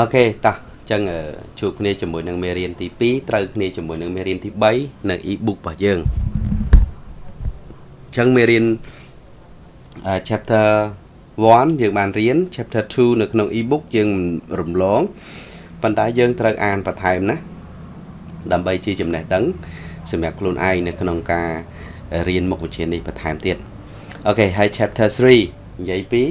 OK តោះអញ្ចឹងជួបគ្នាជាមួយនឹងមេរៀនទី2ត្រូវគ្នាជាមួយនឹងមេរៀនទី3នៅ e-book របស់យើងអញ្ចឹងមេរៀន chapter 1យើងបានរៀន chapter 2នៅក្នុង e-book យើងរំលងប៉ុន្តែយើងត្រូវអានបន្ថែមណាដើម្បីជាចំណេះដឹងសម្រាប់ខ្លួនឯងនៅក្នុងការរៀនមុខវិជ្ជានេះបន្ថែមទៀត OK ហើយ chapter 3និយាយពី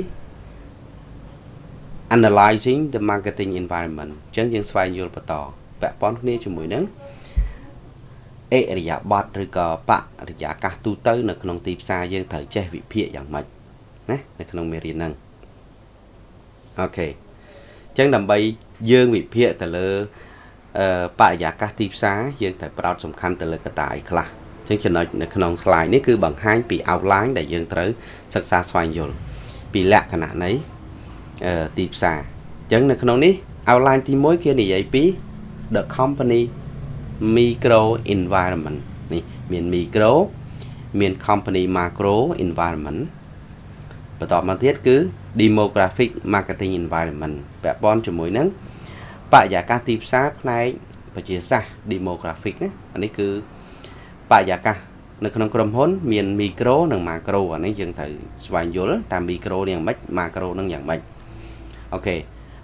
analyzing the marketing environment អញ្ចឹងយើងស្វែងយល់បន្តពាក់ព័ន្ធគ្នាជាមួយនឹងអិរិយាបថឬក៏បរិយាកាសទូទៅនៅក្នុងទីផ្សារយើងត្រូវចេះវិភាគយ៉ាងម៉េចណានៅក្នុងមេរៀនហ្នឹងអូខេអញ្ចឹងដើម្បីយើងវិភាគទៅលើអឺបរិយាកាសទីផ្សារយើងត្រូវផ្ដោតសំខាន់ទៅលើកត្តាអីខ្លះអញ្ចឹងចំណុចនៅក្នុង slide នេះគឺបង្ហាញពី outline ដែលយើងត្រូវសិក្សាស្វែងយល់ពីលក្ខណៈនៃ ទីផ្សារអញ្ចឹងនៅក្នុងនេះ outline ទី1គេនិយាយពី the company micro environment នេះមាន micro មាន company macro environment បន្តមកទៀតគឺ demographic marketing environment ពាក់ព័ន្ធជាមួយនឹងបរិយាកាសទីផ្សារផ្នែកប្រជាសាស្ត្រ demographic ណាអានេះគឺបរិយាកាសនៅក្នុងក្រុមហ៊ុន មានមីក្រូនិងម៉ាក្រូអានេះយើងត្រូវស្វែងយល់តាមមីក្រូនេះយ៉ាងម៉េចម៉ាក្រូនឹងយ៉ាងម៉េច អូខេ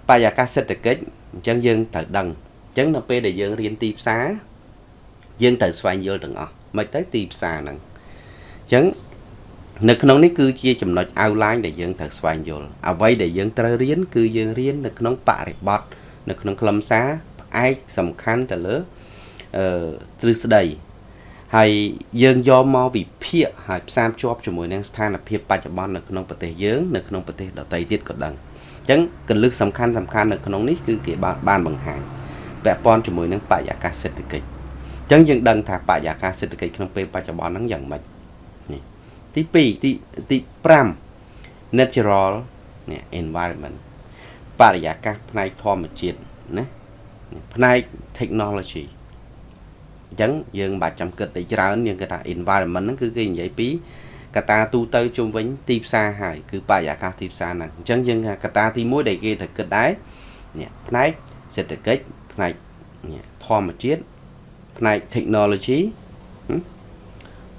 បរិយាកាសសេដ្ឋកិច្ចអញ្ចឹងយើងត្រូវដឹងអញ្ចឹងនៅពេលដែលយើងរៀនទីផ្សារយើងត្រូវស្វែងយល់ទាំងអស់មិនទៅទីផ្សារហ្នឹងអញ្ចឹងនៅក្នុងនេះគឺជាចំណុច outline ដែលយើងត្រូវស្វែងយល់អ្វីដែលយើងត្រូវរៀនគឺយើងរៀននៅក្នុងបរិបទនៅក្នុងខ្លឹមសារផ្អែកសំខាន់ទៅលើអឺទ្រឹស្ដីហើយយើងយកមកវិភាគហើយផ្សារភ្ជាប់ជាមួយនឹងស្ថានភាពបច្ចុប្បន្ននៅក្នុងប្រទេសយើងនៅក្នុងប្រទេសដទៃទៀតក៏ដឹងអញ្ចឹងកលឹះសំខាន់សំខាន់នៅក្នុងនេះគឺគេបានបានបង្ហាញពាក់ព័ន្ធជាមួយនឹងបរិយាកាសសេដ្ឋកិច្ចអញ្ចឹងយើងដឹងថាបរិយាកាសសេដ្ឋកិច្ចក្នុងពេលបច្ចុប្បន្នហ្នឹងយ៉ាងម៉េចនេះទី2ទីទី5 natural នេះ environment បរិយាកាសផ្នែកធម្មជាតិណាផ្នែក technology អញ្ចឹងយើងមិនបាច់ចាំគិតតែច្រើនយើងគិតថា environment ហ្នឹងគឺគេនិយាយពី កតាទូទៅជុំវិញទីផ្សារហើយគឺបរិយាកាសទីផ្សារហ្នឹងអញ្ចឹងយើងកតាទី1ដែលគេត្រូវគិតដែរនេះផ្នែកសេដ្ឋកិច្ចផ្នែកធម្មជាតិផ្នែក technology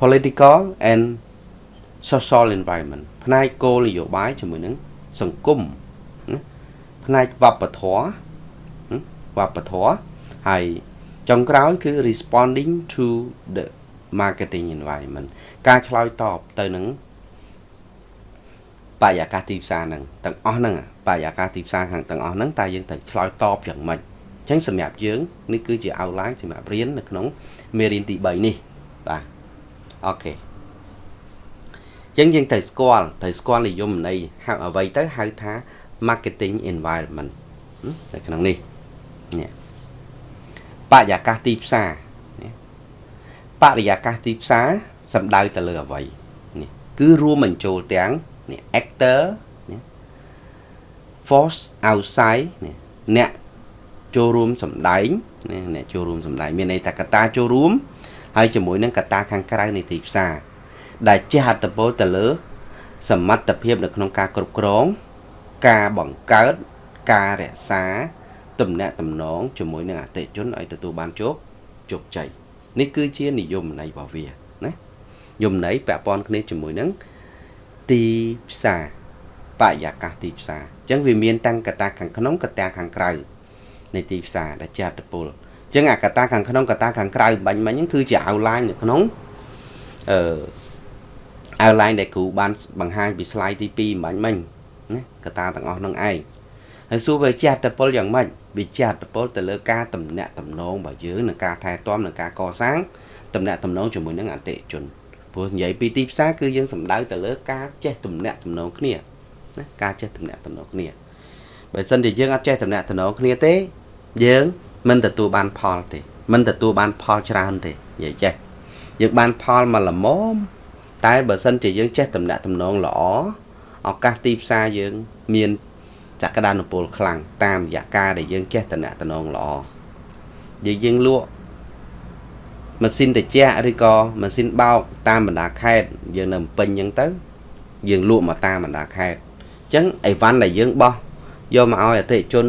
political and social environment ផ្នែកគោលនយោបាយជាមួយនឹងសង្គមផ្នែកវប្បធម៌វប្បធម៌ហើយចុងក្រោយគឺ responding to the marketing environment ការឆ្លើយតបទៅនឹងបរិយាកាសទីផ្សារហ្នឹងទាំងអស់ហ្នឹងបរិយាកាសទីផ្សារខាងទាំងអស់ហ្នឹងតើយើងត្រូវឆ្លើយតបយ៉ាងម៉េចអញ្ចឹងសម្រាប់យើងនេះគឺជា outline សម្រាប់រៀននៅក្នុងមេរៀនទី3នេះបាទអូខេអញ្ចឹងយើងត្រូវស្គាល់ត្រូវស្គាល់និយមន័យហៅអ្វីទៅហៅថា marketing environment នៅក្នុងនេះនេះបរិយាកាសទីផ្សារ បរិយាកាសទីផ្សារសំដៅទៅលើអ្វីនេះគឺរួមបញ្ចូលទាំងនេះ actor នេះ force outside នេះអ្នកចូលរួមសម្ដែងនេះអ្នកចូលរួមសម្ដែងមានន័យថាកត្តាចូលរួមហើយជាមួយនឹងកត្តាខាងក្រៅនៃទីផ្សារដែលជះអត្តពលទៅលើ សមត្ថភាពនៅក្នុងការគ្រប់គ្រង ការបង្កើតការរក្សាទំនាក់ទំនងជាមួយនឹងអតិថិជនឲ្យទទួលបានជោគជោគជ័យ នេះគឺជានិយមន័យរបស់វាណាយមន័យពាក់ព័ន្ធគ្នាជាមួយនឹងទីផ្សារបរិយាកាសទីផ្សារអញ្ចឹងវាមានតាំងកត្តាខាងក្នុងកត្តាខាងក្រៅនៃទីផ្សារដែលចាត់តពលអញ្ចឹងអាកត្តាខាងក្នុងកត្តាខាងក្រៅបាញ់មិញហ្នឹងគឺជា outline នៅក្នុងអឺ outline ដែលគ្រូបានបង្ហាញពី slide ទី2បាញ់មិញណាកត្តាទាំងអស់ហ្នឹងឯង ហើយសួរវាចាត់តពលយ៉ាងម៉េចវាចាត់ពលទៅលើការតំណាក់តំណងរបស់យើងនិងការថែទាំនិងការកសាងតំណាក់តំណងជាមួយនឹងអតិថិជនព្រោះនិយាយពីទីផ្សារគឺយើងសំដៅទៅលើការចេះតំណាក់តំណងគ្នាណាការចេះតំណាក់តំណងគ្នាបើសិនជាយើងអត់ចេះតំណាក់តំណងគ្នាទេយើងមិនទទួលបានផលទេមិនទទួលបានផលច្រើនទេនិយាយចេះយើងបានផលមកល្មមតែបើសិនជាយើងចេះតំណាក់តំណងល្អឱកាសទីផ្សារយើង មាន ចក្តានុពលខ្លាំងតាមរយៈការដែលយើងចេះតំណតំណងល្អយើងយើងលក់ម៉ាស៊ីនត្រជាក់ឬក៏ម៉ាស៊ីនបោកតាមបណ្ដាខេត្តយើងនៅពេញអញ្ចឹងទៅ យើងលក់មកតាមបណ្ដាខេត្តអញ្ចឹងអីវ៉ាន់ដែលយើងបោះយកមកឲ្យអតិថិជន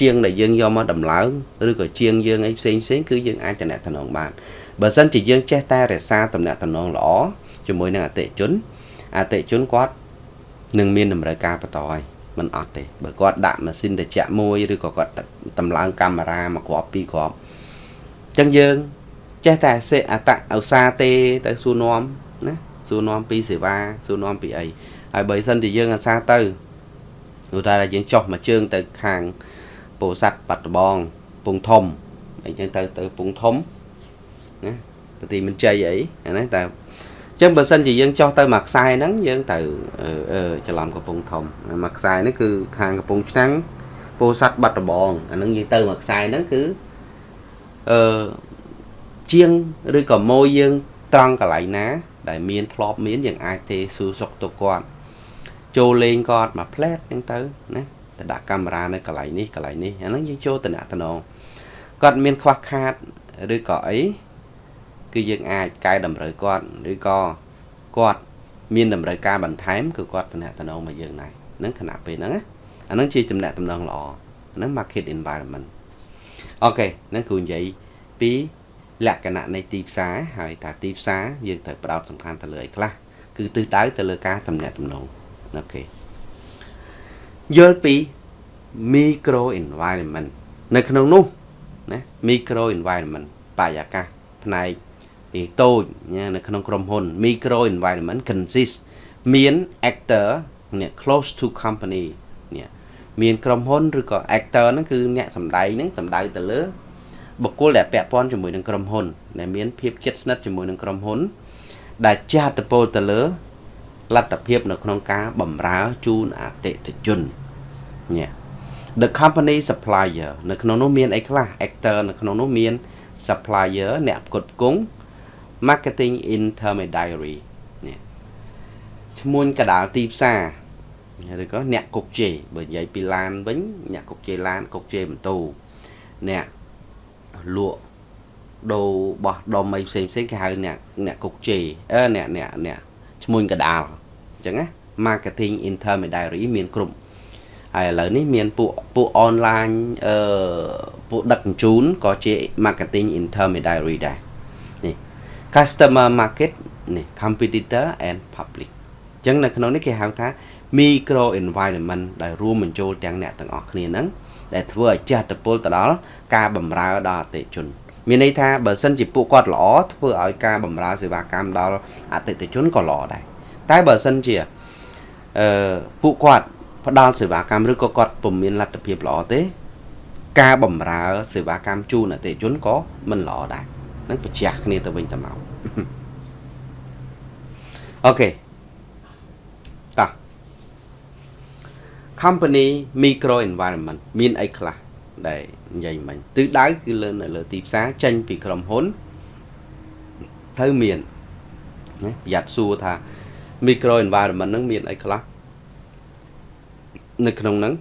ជាងដែលយើងយកមកដំឡើងឬក៏ជាងយើងអីផ្សេងផ្សេងគឺយើងអាចតំណតំណងបានបើសិនជាយើងចេះតែរក្សាតំណតំណងល្អជាមួយនឹងអតិជនអតិជនគាត់នឹងមានតម្រូវការបន្តហើយ មិនអត់ទេបើគាត់ដាក់ម៉ាស៊ីនត្រជាក់មួយឬក៏គាត់តម្លើងកាមេរ៉ាមកគ្រាប់ពីរគ្រាប់អញ្ចឹងយើងចេះតែសេអតឧស្សាហ៍ទេទៅសួរនាំណាសួរនាំពីសេវាសួរនាំពីអីហើយបើសិនជាយើងអាសាទៅឧទាហរណ៍យើងចុះមួយជើងទៅខាងពោធិ៍សាត់បាត់ដំបងពងធំអីចឹងទៅទៅពងធំណាប្រទីមិនជ័យអីអាហ្នឹងតែ ចឹងបើសិនជាយើងចោះទៅមួយខ្សែហ្នឹងយើងទៅអឺច្រឡំកំពង់ធំមួយខ្សែហ្នឹងគឺខាងកំពង់ឆ្នាំងពោធិ៍សាត់បាត់ដំបងអាហ្នឹងយើងទៅមួយខ្សែហ្នឹងគឺអឺជាងឬក៏ម៉ូយយើងត្រង់កន្លែងណា ដែលមានធ្លាប់មានយើងអាចទេសួរសុខទុក្ខគាត់ចូលលេងគាត់មកផ្លែតហ្នឹងទៅណាទៅដាក់កាមេរ៉ានៅកន្លែងនេះកន្លែងនេះអាហ្នឹងយើងចូលតំណតំណងគាត់មានខ្វះខាតឬក៏អី គឺយើងអាចកែតម្រូវគាត់ឬក៏គាត់មានតម្រូវការបន្ថែមគឺគាត់តំណតំណងមកយើងដែរហ្នឹងខណៈពេលហ្នឹងណាអាហ្នឹងជាតំណតំណងល្អហ្នឹង market environment អូខេហ្នឹងគឺនិយាយពីលក្ខណៈនៃទីផ្សារហើយថាទីផ្សារយើងត្រូវផ្ដោតសំខាន់ទៅលើអីខ្លះគឺទិសដៅទៅលើការតំណែងតំណងអូខេយល់ពី micro environment នៅក្នុងនោះណា micro environment បរិយាកាសផ្នែក ពីតូចនៅក្នុងក្រុមហ៊ុន micro environment consist មាន actor អ្នក close to company នេះមានក្រុមហ៊ុនឬក៏ actor ហ្នឹងគឺអ្នកសម្ដែងហ្នឹងសម្ដៅទៅលើបុគ្គលដែលពាក់ព័ន្ធជាមួយនឹងក្រុមហ៊ុនដែលមានភាពជិតស្និទ្ធជាមួយនឹងក្រុមហ៊ុន ដែលចាត់តពោទៅលើលទ្ធភាពនៅក្នុងការបម្រើជូនអតិថិជនញ៉ា the company supplier នៅក្នុងនោះមានអីខ្លះ actor នៅក្នុងនោះមាន supplier អ្នកផ្គត់ផ្គង់ marketing intermediary នេះឈ្មោះកដាលទីផ្សារឬក៏អ្នកគុកជេបើនិយាយពីឡានវិញអ្នកគុកជេឡានគុកជេម៉ូតូអ្នកលក់ដូរបោះដុំអីផ្សេងផ្សេងគេហៅអ្នកអ្នកគុកជេអឺអ្នកអ្នកអ្នកឈ្មោះកដាលអញ្ចឹងណា marketing intermediary មានគ្រប់ហើយឥឡូវនេះមានពួកពួក online អឺពួកដឹកជញ្ជូនក៏ជា marketing intermediary ដែរនេះ customer market នេះ competitor and public អញ្ចឹងនៅក្នុងនេះគេហៅថា micro environment ដែលរួមបញ្ចូលទាំងអ្នកទាំងអស់គ្នាហ្នឹងដែលធ្វើឲ្យចេះតពលទៅដល់ការបម្រើដល់អតិជន មានន័យថាបើសិនជាពួកគាត់ល្អធ្វើឲ្យការបម្រើសេវាកម្មដល់អតិថិជនក៏ល្អដែរតែបើសិនជាអឺពួកគាត់ផ្ដល់សេវាកម្មឬក៏គាត់ពុំមានលទ្ធភាពល្អទេ ការបម្រើសេវាកម្មជូនអតិថិជនក៏មិនល្អដែរ នឹងប្រចាំគ្នាទៅវិញទៅមកអូខេតោះ company micro environment មានអីខ្លះដែលនិយាយមិញទិសដៅគឺលើនៅលើទីផ្សារចេញពីក្រុមហ៊ុនត្រូវមានណាប្រយ័ត្នសួរថា micro environment ហ្នឹងមានអីខ្លះនៅក្នុងហ្នឹង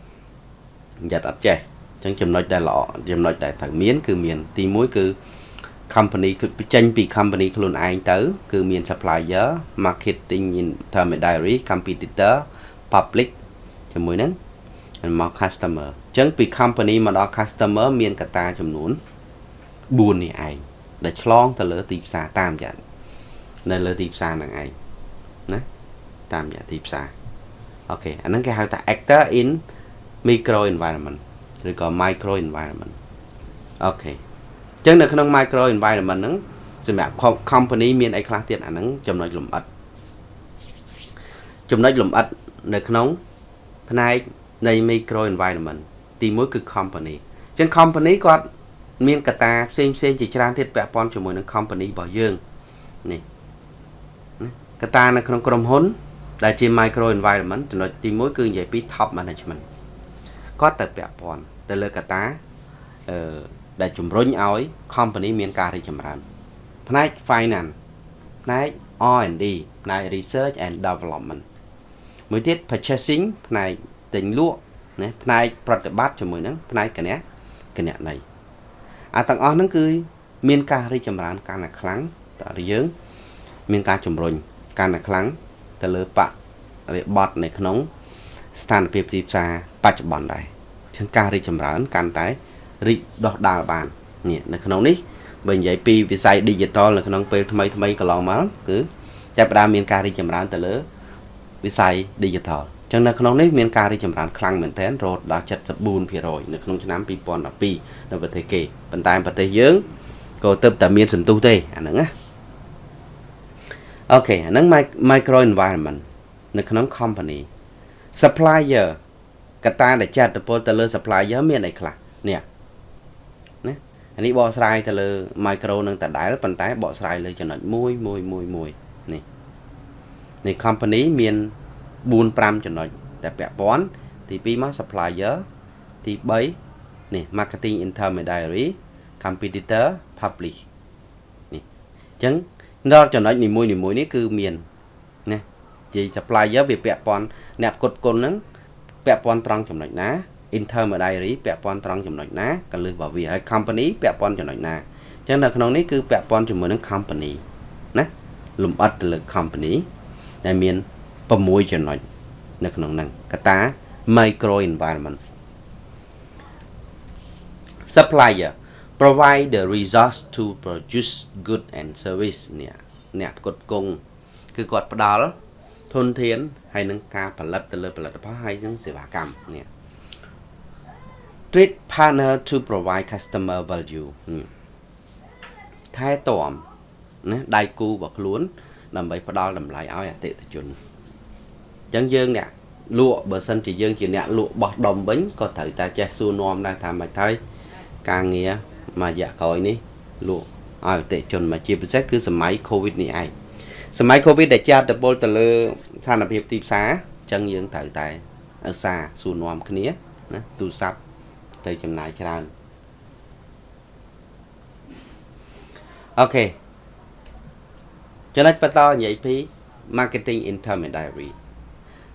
ប្រយ័ត្នអត់ចេះអញ្ចឹងចំណុចដែលល្អចំណុចដែលត្រូវមាន គឺមានទី1គឺ company គឺចេញពី company ខ្លួនឯងទៅ គឺមាន supplier marketing intermediary competitor public ជាមួយនឹងមក customer អញ្ចឹងពី company មកដល់ customer មានកត្តាចំនួន4នេះឯងដែលឆ្លងទៅលើទីផ្សារតាមរយៈនៅលើទីផ្សារហ្នឹងឯងណាតាមរយៈទីផ្សារអូខេអាហ្នឹងគេហៅថា actor in micro environment ឬក៏ micro environment អូខេអញ្ចឹងនៅក្នុង micro environment ហ្នឹងសម្រាប់ company មានអីខ្លះទៀតអាហ្នឹងចំណុចលម្អិតចំណុចលម្អិតនៅក្នុងផ្នែកនៃ micro environment ទី1គឺ company អញ្ចឹង company គាត់មានកត្តាផ្សេងផ្សេងជាច្រើនទៀតពាក់ព័ន្ធជាមួយនឹង company របស់យើងនេះកត្តានៅក្នុងក្រុមហ៊ុន ដែលជា micro environment ចំណុចទី1គឺនិយាយពី top management គាត់ទៅពាក់ព័ន្ធទៅលើកត្តាអឺ ដែលជំរុញឲ្យ company មានការរីកចម្រើនផ្នែក finance ផ្នែក R&D ផ្នែក research and development មួយទៀត purchasing ផ្នែកទិញលក់ណាផ្នែកប្រតិបត្តិជាមួយនឹងផ្នែកគណៈគណនៃអាទាំងអស់ហ្នឹងគឺមានការរីកចម្រើនកាន់តែខ្លាំងតើយើង មានការជំរុញកាន់តែខ្លាំងទៅលើបរិបត្តិនៅក្នុងស្ថានភាពទីផ្សារបច្ចុប្បន្នដែរអចឹងការរីកចម្រើនកាន់តែ រីកដុះដាលបាននេះនៅក្នុងនេះបើនិយាយពីវិស័យ digital នៅក្នុងពេលថ្មីថ្មីកន្លងមកគឺចាប់ផ្ដើមមានការរីកចម្រើនទៅលើវិស័យ digital ចឹងនៅក្នុងនេះមានការរីកចម្រើនខ្លាំងមែនទែនរហូតដល់74%នៅក្នុងឆ្នាំ2012នៅប្រទេសគេប៉ុន្តែប្រទេសយើងក៏ទៅតែមានសន្ទុះទេអាហ្នឹងណាអូខេអាហ្នឹង micro environment នៅក្នុង company supplier កត្តាដែលចាត់ទៅពលទៅលើ supplier មានអីខ្លះនេះណា អានេះបកស្រាយទៅលើ micro នឹងដដែលប៉ុន្តែបកស្រាយលើចំណុចមួយមួយមួយមួយនេះនេះ company មាន4 5ចំណុចតែពាក់ព័ន្ធទី2មក supplier ទី3នេះ marketing intermediary competitor publish នេះអញ្ចឹងដល់ចំណុចនីមួយនីមួយនេះគឺមានណានិយាយ supplier វាពាក់ព័ន្ធអ្នកផ្គត់ផ្គុនហ្នឹងពាក់ព័ន្ធត្រង់ចំណុចណា intermediary ពាក់ព័ន្ធត្រង់ចំណុចណាកលឹះរបស់វាហើយ company ពាក់ព័ន្ធចំណុចណាអញ្ចឹងនៅក្នុងនេះគឺពាក់ព័ន្ធជាមួយនឹង company ណាលំអិតទៅលើ company ដែលមាន6ចំណុចនៅក្នុងហ្នឹងកតា micro environment supplier provide the resource to produce good and service នេះអ្នកផ្គត់ផ្គង់គឺគាត់ផ្ដល់ធនធានហើយនឹងការផលិតទៅលើផលិតផលហើយនឹងសេវាកម្មនេះ treat partner to provide customer value ថែទាំណាដៃគូរបស់ខ្លួន ដើម្បីផ្ដល់តម្លៃឲ្យអតិថិជនអញ្ចឹងយើងអ្នកលក់បើសិនជាយើងជាអ្នកលក់បោះដុំវិញក៏ត្រូវតែចេះសួរនាំដែរថាមិនហើយការងារមួយរយៈក្រោយនេះលក់ឲ្យអតិជនមកជាពិសេសគឺសម័យ Covid នេះឯងសម័យ Covid ដែលចាត់តពលទៅលើស្ថានភាពទីផ្សារអញ្ចឹងយើងត្រូវតែឧស្សាហ៍សួរនាំគ្នាណាទូរស័ព្ទ ទៅចំណាយច្រើនអូខេចំណុចបន្តនិយាយពី marketing intermediary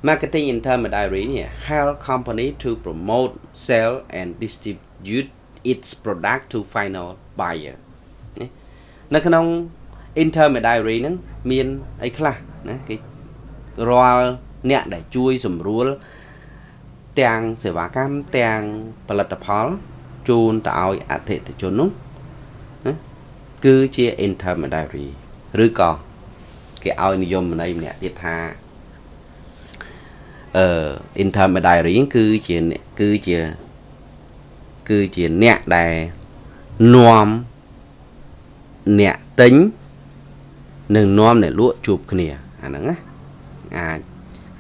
marketing intermediary នេះ help company to promote sell and distribute its product to final buyer នៅក្នុង intermediary ហ្នឹងមានអីខ្លះណាគេរាល់អ្នកដែលជួយសម្រួល ទាំងសេវាកម្មទាំងផលិតផលជូនទៅឲ្យអតិថិជននោះណាគឺជា intermediary ឬក៏គេឲ្យនិយមន័យម្នាក់ទៀតថាអឺ intermediary គឺជាគឺជាគឺជាអ្នកដែលនាំអ្នកទិញនិងនាំអ្នកលក់ជួបគ្នាអាហ្នឹងណាអាច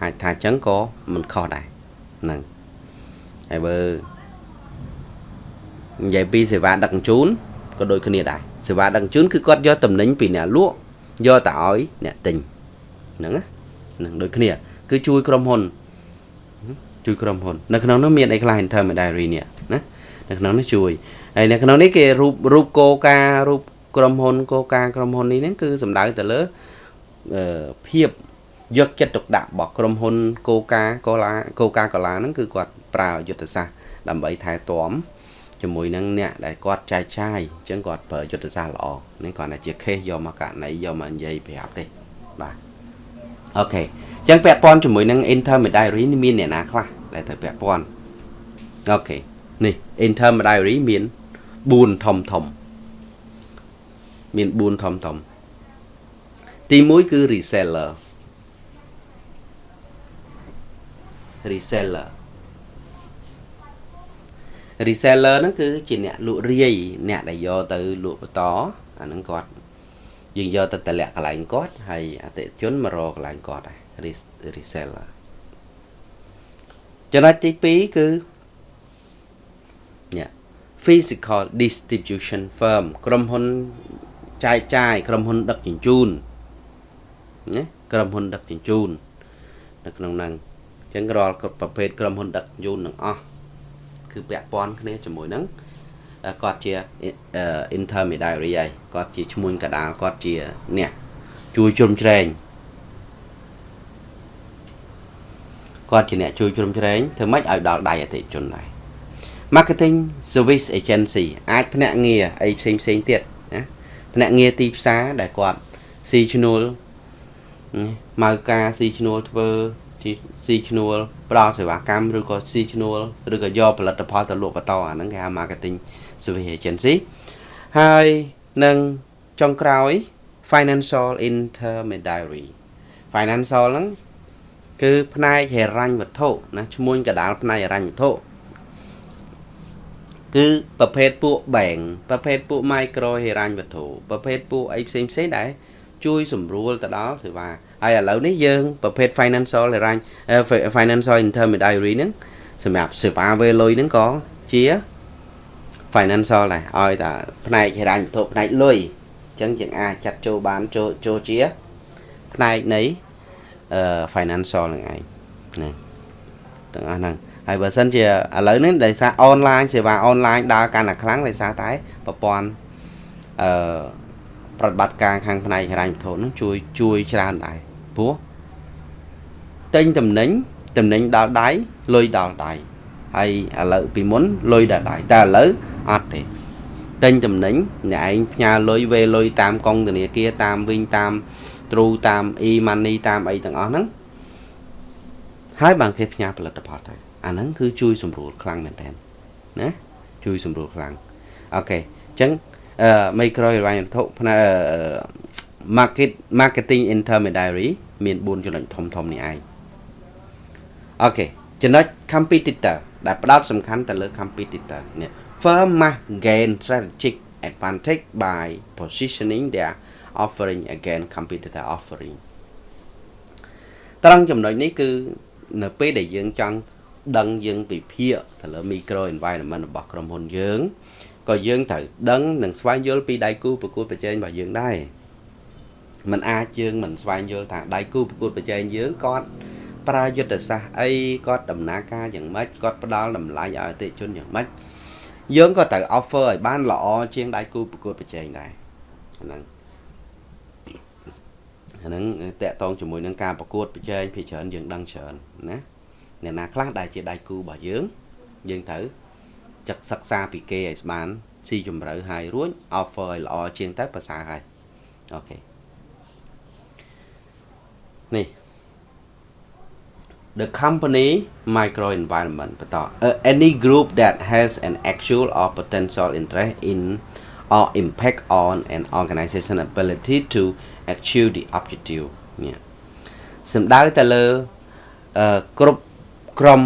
អាចថាចឹងក៏មិនខុសដែរហ្នឹង ហើយបើនិយាយពីសេវាដឹកជញ្ជូនក៏ដូចគ្នាដែរសេវាដឹកជញ្ជូនគឺគាត់យកតំណែងពីអ្នកលក់យកទៅឲ្យអ្នកទិញហ្នឹងណាហ្នឹងដូចគ្នា គឺជួយក្រុមហ៊ុនជួយក្រុមហ៊ុននៅក្នុងនោះមានអីខ្លះ intermediary នេះណានៅក្នុងនេះជួយហើយនៅក្នុងនេះគេរូបរូបកោការរូបក្រុមហ៊ុនកោការក្រុមហ៊ុននេះហ្នឹងគឺសំដៅទៅលើភាពយកចិត្តទុកដាក់របស់ក្រុមហ៊ុនកោការកូឡាកោការកូឡាហ្នឹងគឺគាត់ ប្រើយុទ្ធសាស្ត្រដើម្បីថែទាំជាមួយនឹងអ្នកដែលគាត់ចែកចាយអញ្ចឹងគាត់ប្រើយុទ្ធសាស្ត្រល្អនេះគាត់តែជា case យកមកករណីយកមកនិយាយប្រាប់ទេបាទអូខេអញ្ចឹងពាក់ព័ន្ធជាមួយនឹង intermediary នេះមានអ្នកណាខ្លះដែលត្រូវពាក់ព័ន្ធអូខេនេះ intermediary មាន4ធំធំមាន4ធំធំទី1គឺ reseller reseller reseller ហ្នឹងគឺជាអ្នកលក់រាយអ្នកដែលយកទៅលក់បន្តអាហ្នឹងគាត់យើងយកទៅតម្លាក់កន្លែងគាត់ហើយអតិថិជនមករកកន្លែងគាត់ដែរ reseller ចំណុចទី2គឺនេះ physical distribution firm ក្រុមហ៊ុនចែកចាយក្រុមហ៊ុនដឹកជញ្ជូនណាក្រុមហ៊ុនដឹកជញ្ជូននៅក្នុងហ្នឹងអញ្ចឹងរាល់ប្រភេទក្រុមហ៊ុនដឹកជញ្ជូនទាំងអស់ គឺពាក់ព័ន្ធគ្នាជាមួយនឹងគាត់ជា intermediary ហើយគាត់ជាឈ្មួញកដាលគាត់ជាអ្នកជួយជ្រោមជ្រែងគាត់ជាអ្នកជួយជ្រោមជ្រែងធ្វើម៉េចឲ្យដល់ដៃអតិថិជនដែរ marketing service agency អាចភ្នាក់ងារអីផ្សេងផ្សេងទៀតណាភ្នាក់ងារទីផ្សារដែលគាត់ស៊ីឈ្នួលម៉ៅការស៊ីឈ្នួលធ្វើស៊ីឈ្នួល ផ្ដល់សេវាកម្មឬក៏ស៊ីឈ្នួលឬក៏យកផលិតផលទៅលក់បន្តអាហ្នឹងគេហៅ marketing service agency ហើយនឹងចុងក្រោយ financial intermediary financial ហ្នឹងគឺផ្នែកហិរញ្ញវត្ថុណាឈ្មោះកដាលផ្នែកហិរញ្ញវត្ថុគឺប្រភេទពួក bank ប្រភេទពួក micro ហិរញ្ញវត្ថុប្រភេទពួកអីផ្សេងផ្សេងដែរ ជួយសម្រួលទៅដល់សេវាហើយឥឡូវនេះយើងប្រភេទ financial ហិរញ្ញ financial intermediary ហ្នឹងសម្រាប់សេវាវេលុយហ្នឹងក៏ជា financial ដែរឲ្យតែផ្នែកហិរញ្ញវត្ថុផ្នែកលុយអញ្ចឹងយើងអាចចាត់ចូលបានចូលចូលជាផ្នែកនៃ financial នឹងឯងណាទាំងអស់ហ្នឹងហើយបើសិនជាឥឡូវនេះដោយសារអនឡាញសេវាអនឡាញដើរកាន់តែខ្លាំងដោយសារតែប្រព័ន្ធអឺ ប្រតិបត្តិការខាងផ្នែកហិរញ្ញវត្ថុនឹងជួយជួយច្រើនដែរព្រោះទិញតំណែងតំណែងដល់ដៃលុយដល់ដៃហើយឥឡូវពីមុនលុយដល់ដៃតែឥឡូវអត់ទេទិញតំណែងអ្នកឯងផ្ញើលុយវេលុយតាមកុងធនាគារតាមវិញតាមទ្រូតាម e-money តាមអីទាំងអស់ហ្នឹងហើយបានគេផ្ញើផលិតផលទៅអាហ្នឹងគឺជួយសម្រួលខ្លាំងមែនតើណាជួយសម្រួលខ្លាំង OK អញ្ចឹងអឺ micro ហិរញ្ញវត្ថុផ្នែក market marketing intermediary មាន4ចំណុចធំធំនេះឯង OK ចំណុច competitor ដែលផ្ដោតសំខាន់ទៅលើ competitor នេះ firm must gain strategic advantage by positioning their offering against competitor offering ត្រង់ចំណុចនេះគឺនៅពេលដែលយើងចង់ដឹងយើងវិភាគទៅលើ micro environment របស់ក្រុមហ៊ុនយើង ក៏យើងត្រូវដឹងនិងស្វែងយល់ពីដៃគូប្រកួតប្រជែងរបស់យើងដែរมันអាចយើងមិនស្វែងយល់ថាដៃគូប្រកួតប្រជែងយើងគាត់ប្រើយុទ្ធសាស្ត្រអីគាត់ដំណើរការយ៉ាងម៉េចគាត់ផ្ដល់តម្លៃឲ្យអតិថិជនយ៉ាងម៉េចយើងក៏ត្រូវ offer ឲ្យបានល្អជាងដៃគូប្រកួតប្រជែងដែរហ្នឹងអាហ្នឹងតកតងជាមួយនឹងការប្រកួតប្រជែងភាច្រើនយើងដឹងច្រើនណាអ្នកណាខ្លះដែលជាដៃគូរបស់យើងយើងត្រូវ ចាក់សិក្សាពីគេឲ្យបានស៊ីជម្រៅហើយរួច offer ឲ្យល្អជាងទៅប្រសើរហើយអូខេនេះ the company micro environment បន្ត any group that has an actual or potential interest in or impact on an organization ability to achieve the objective នេះសំដៅទៅលើគ្រប់ក្រុម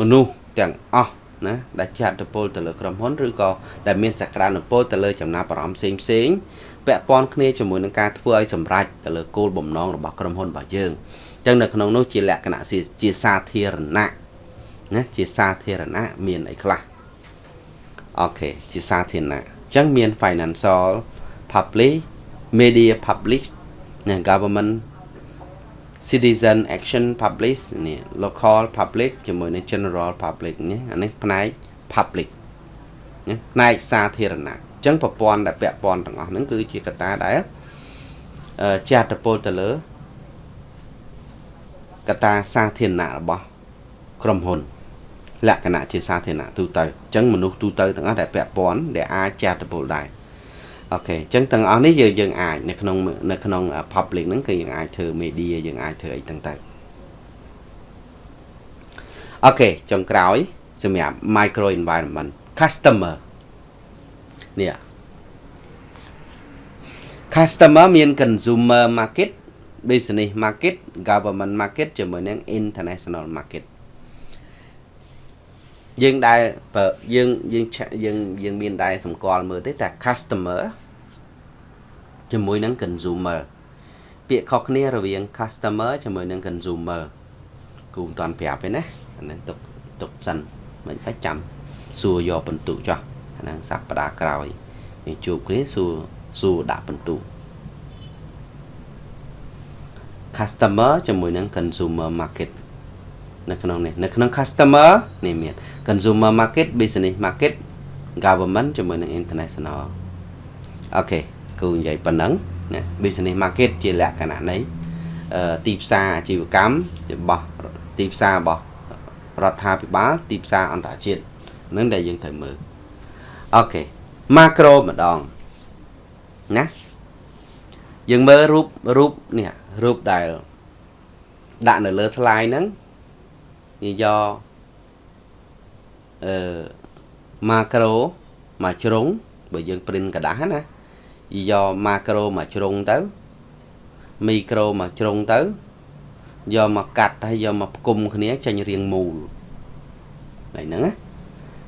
មនុស្សទាំងអស់ ណាដែលចាត់តពលទៅលើក្រុមហ៊ុនឬក៏ដែលមានសក្តានុពលទៅលើចំណាប់អារម្មណ៍ផ្សេងផ្សេងពាក់ព័ន្ធគ្នាជាមួយនឹងការធ្វើឲ្យសម្រេចទៅលើគោលបំណងរបស់ក្រុមហ៊ុនរបស់យើងអញ្ចឹងនៅក្នុងនោះជាលក្ខណៈជាសាធារណៈណាជាសាធារណៈមានអីខ្លះអូខេជាសាធារណៈអញ្ចឹងមាន financial public media public ណា government citizen action public នេះ local public ជាមួយនឹង general public នេះអានេះផ្នែក public ណាផ្នែកសាធារណៈអញ្ចឹងប្រព័ន្ធដែលពាក់ព័ន្ធទាំងអស់ហ្នឹងគឺជាកត្តាដែលជាអត្តពលទៅលើកត្តាសាធារណៈរបស់ក្រុមហ៊ុន លក្ខណៈជាសាធារណៈទូទៅអញ្ចឹងមនុស្សទូទៅទាំងអស់ដែលពាក់ព័ន្ធដែលអាចជាអត្តពលដែរ អូខេអញ្ចឹងទាំងអស់នេះយើងយើងអាចនៅក្នុងនៅក្នុង public ហ្នឹងគឺយើងអាចធ្វើ media យើងអាចធ្វើអីទាំងទៅអូខេចុងក្រោយសម្រាប់ micro environment customer នេះ customer មាន consumer market business market government market ជាមួយនឹង international market យើងដែលយើងយើងយើងយើងមានដែរសម្គាល់មើលទេតែ customer ជាមួយនឹង consumer ពាក្យខុសគ្នារវាង customer ជាមួយនឹង consumer គូមិនតាន់ប្រាប់ទេណាអានេះទុកទុកសិនមិនបាច់ចាំសួរយកបន្ទុកចោះអាហ្នឹងសប្តាហ៍ក្រោយនេះជួបគ្នាសួរសួរដាក់បន្ទុក customer ជាមួយនឹង consumer market នៅក្នុងនេះនៅក្នុង customer នេះមាន consumer market business market government ជាមួយនឹង international អូខេ គូនិយាយប៉ុណ្ណឹងណា business market ជាលក្ខណៈនៃទីផ្សារអាជីវកម្មរបស់ទីផ្សាររបស់រដ្ឋាភិបាលទីផ្សារអន្តរជាតិនឹងដែលយើងត្រូវមើលអូខេ macro ម្ដងណាយើងមើលរូបរូបនេះរូបដែលដាក់នៅលើ slide ហ្នឹង និយាយអឺម៉ាក្រូមួយជ្រុងបើយើងព្រិនกระดาษណា យកម៉ាក្រូមួយជ្រុងទៅមីក្រូមួយជ្រុងទៅយកមកកាត់ហើយយកមកផ្គុំគ្នាចេញរាងមូលហើយហ្នឹងណា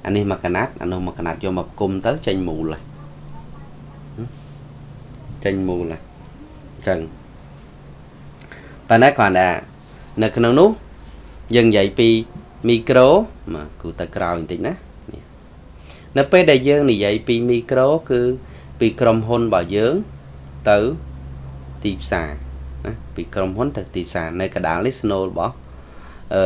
អានេះមកកណាត់អានោះមកកណាត់យកមកផ្គុំទៅចេញមូលហើយចេញមូលហើយអញ្ចឹងប៉ុន្តែគ្រាន់តែនៅក្នុងនោះយើងនិយាយពីមីក្រូមកគូទៅក្រោយបន្តិចណានៅពេលដែលយើងនិយាយពីមីក្រូគឺ ពីក្រុមហ៊ុនរបស់យើងទៅទីផ្សារណាពីក្រុមហ៊ុនទៅទីផ្សារនៅកដាលនេះ Snow របស់អឺ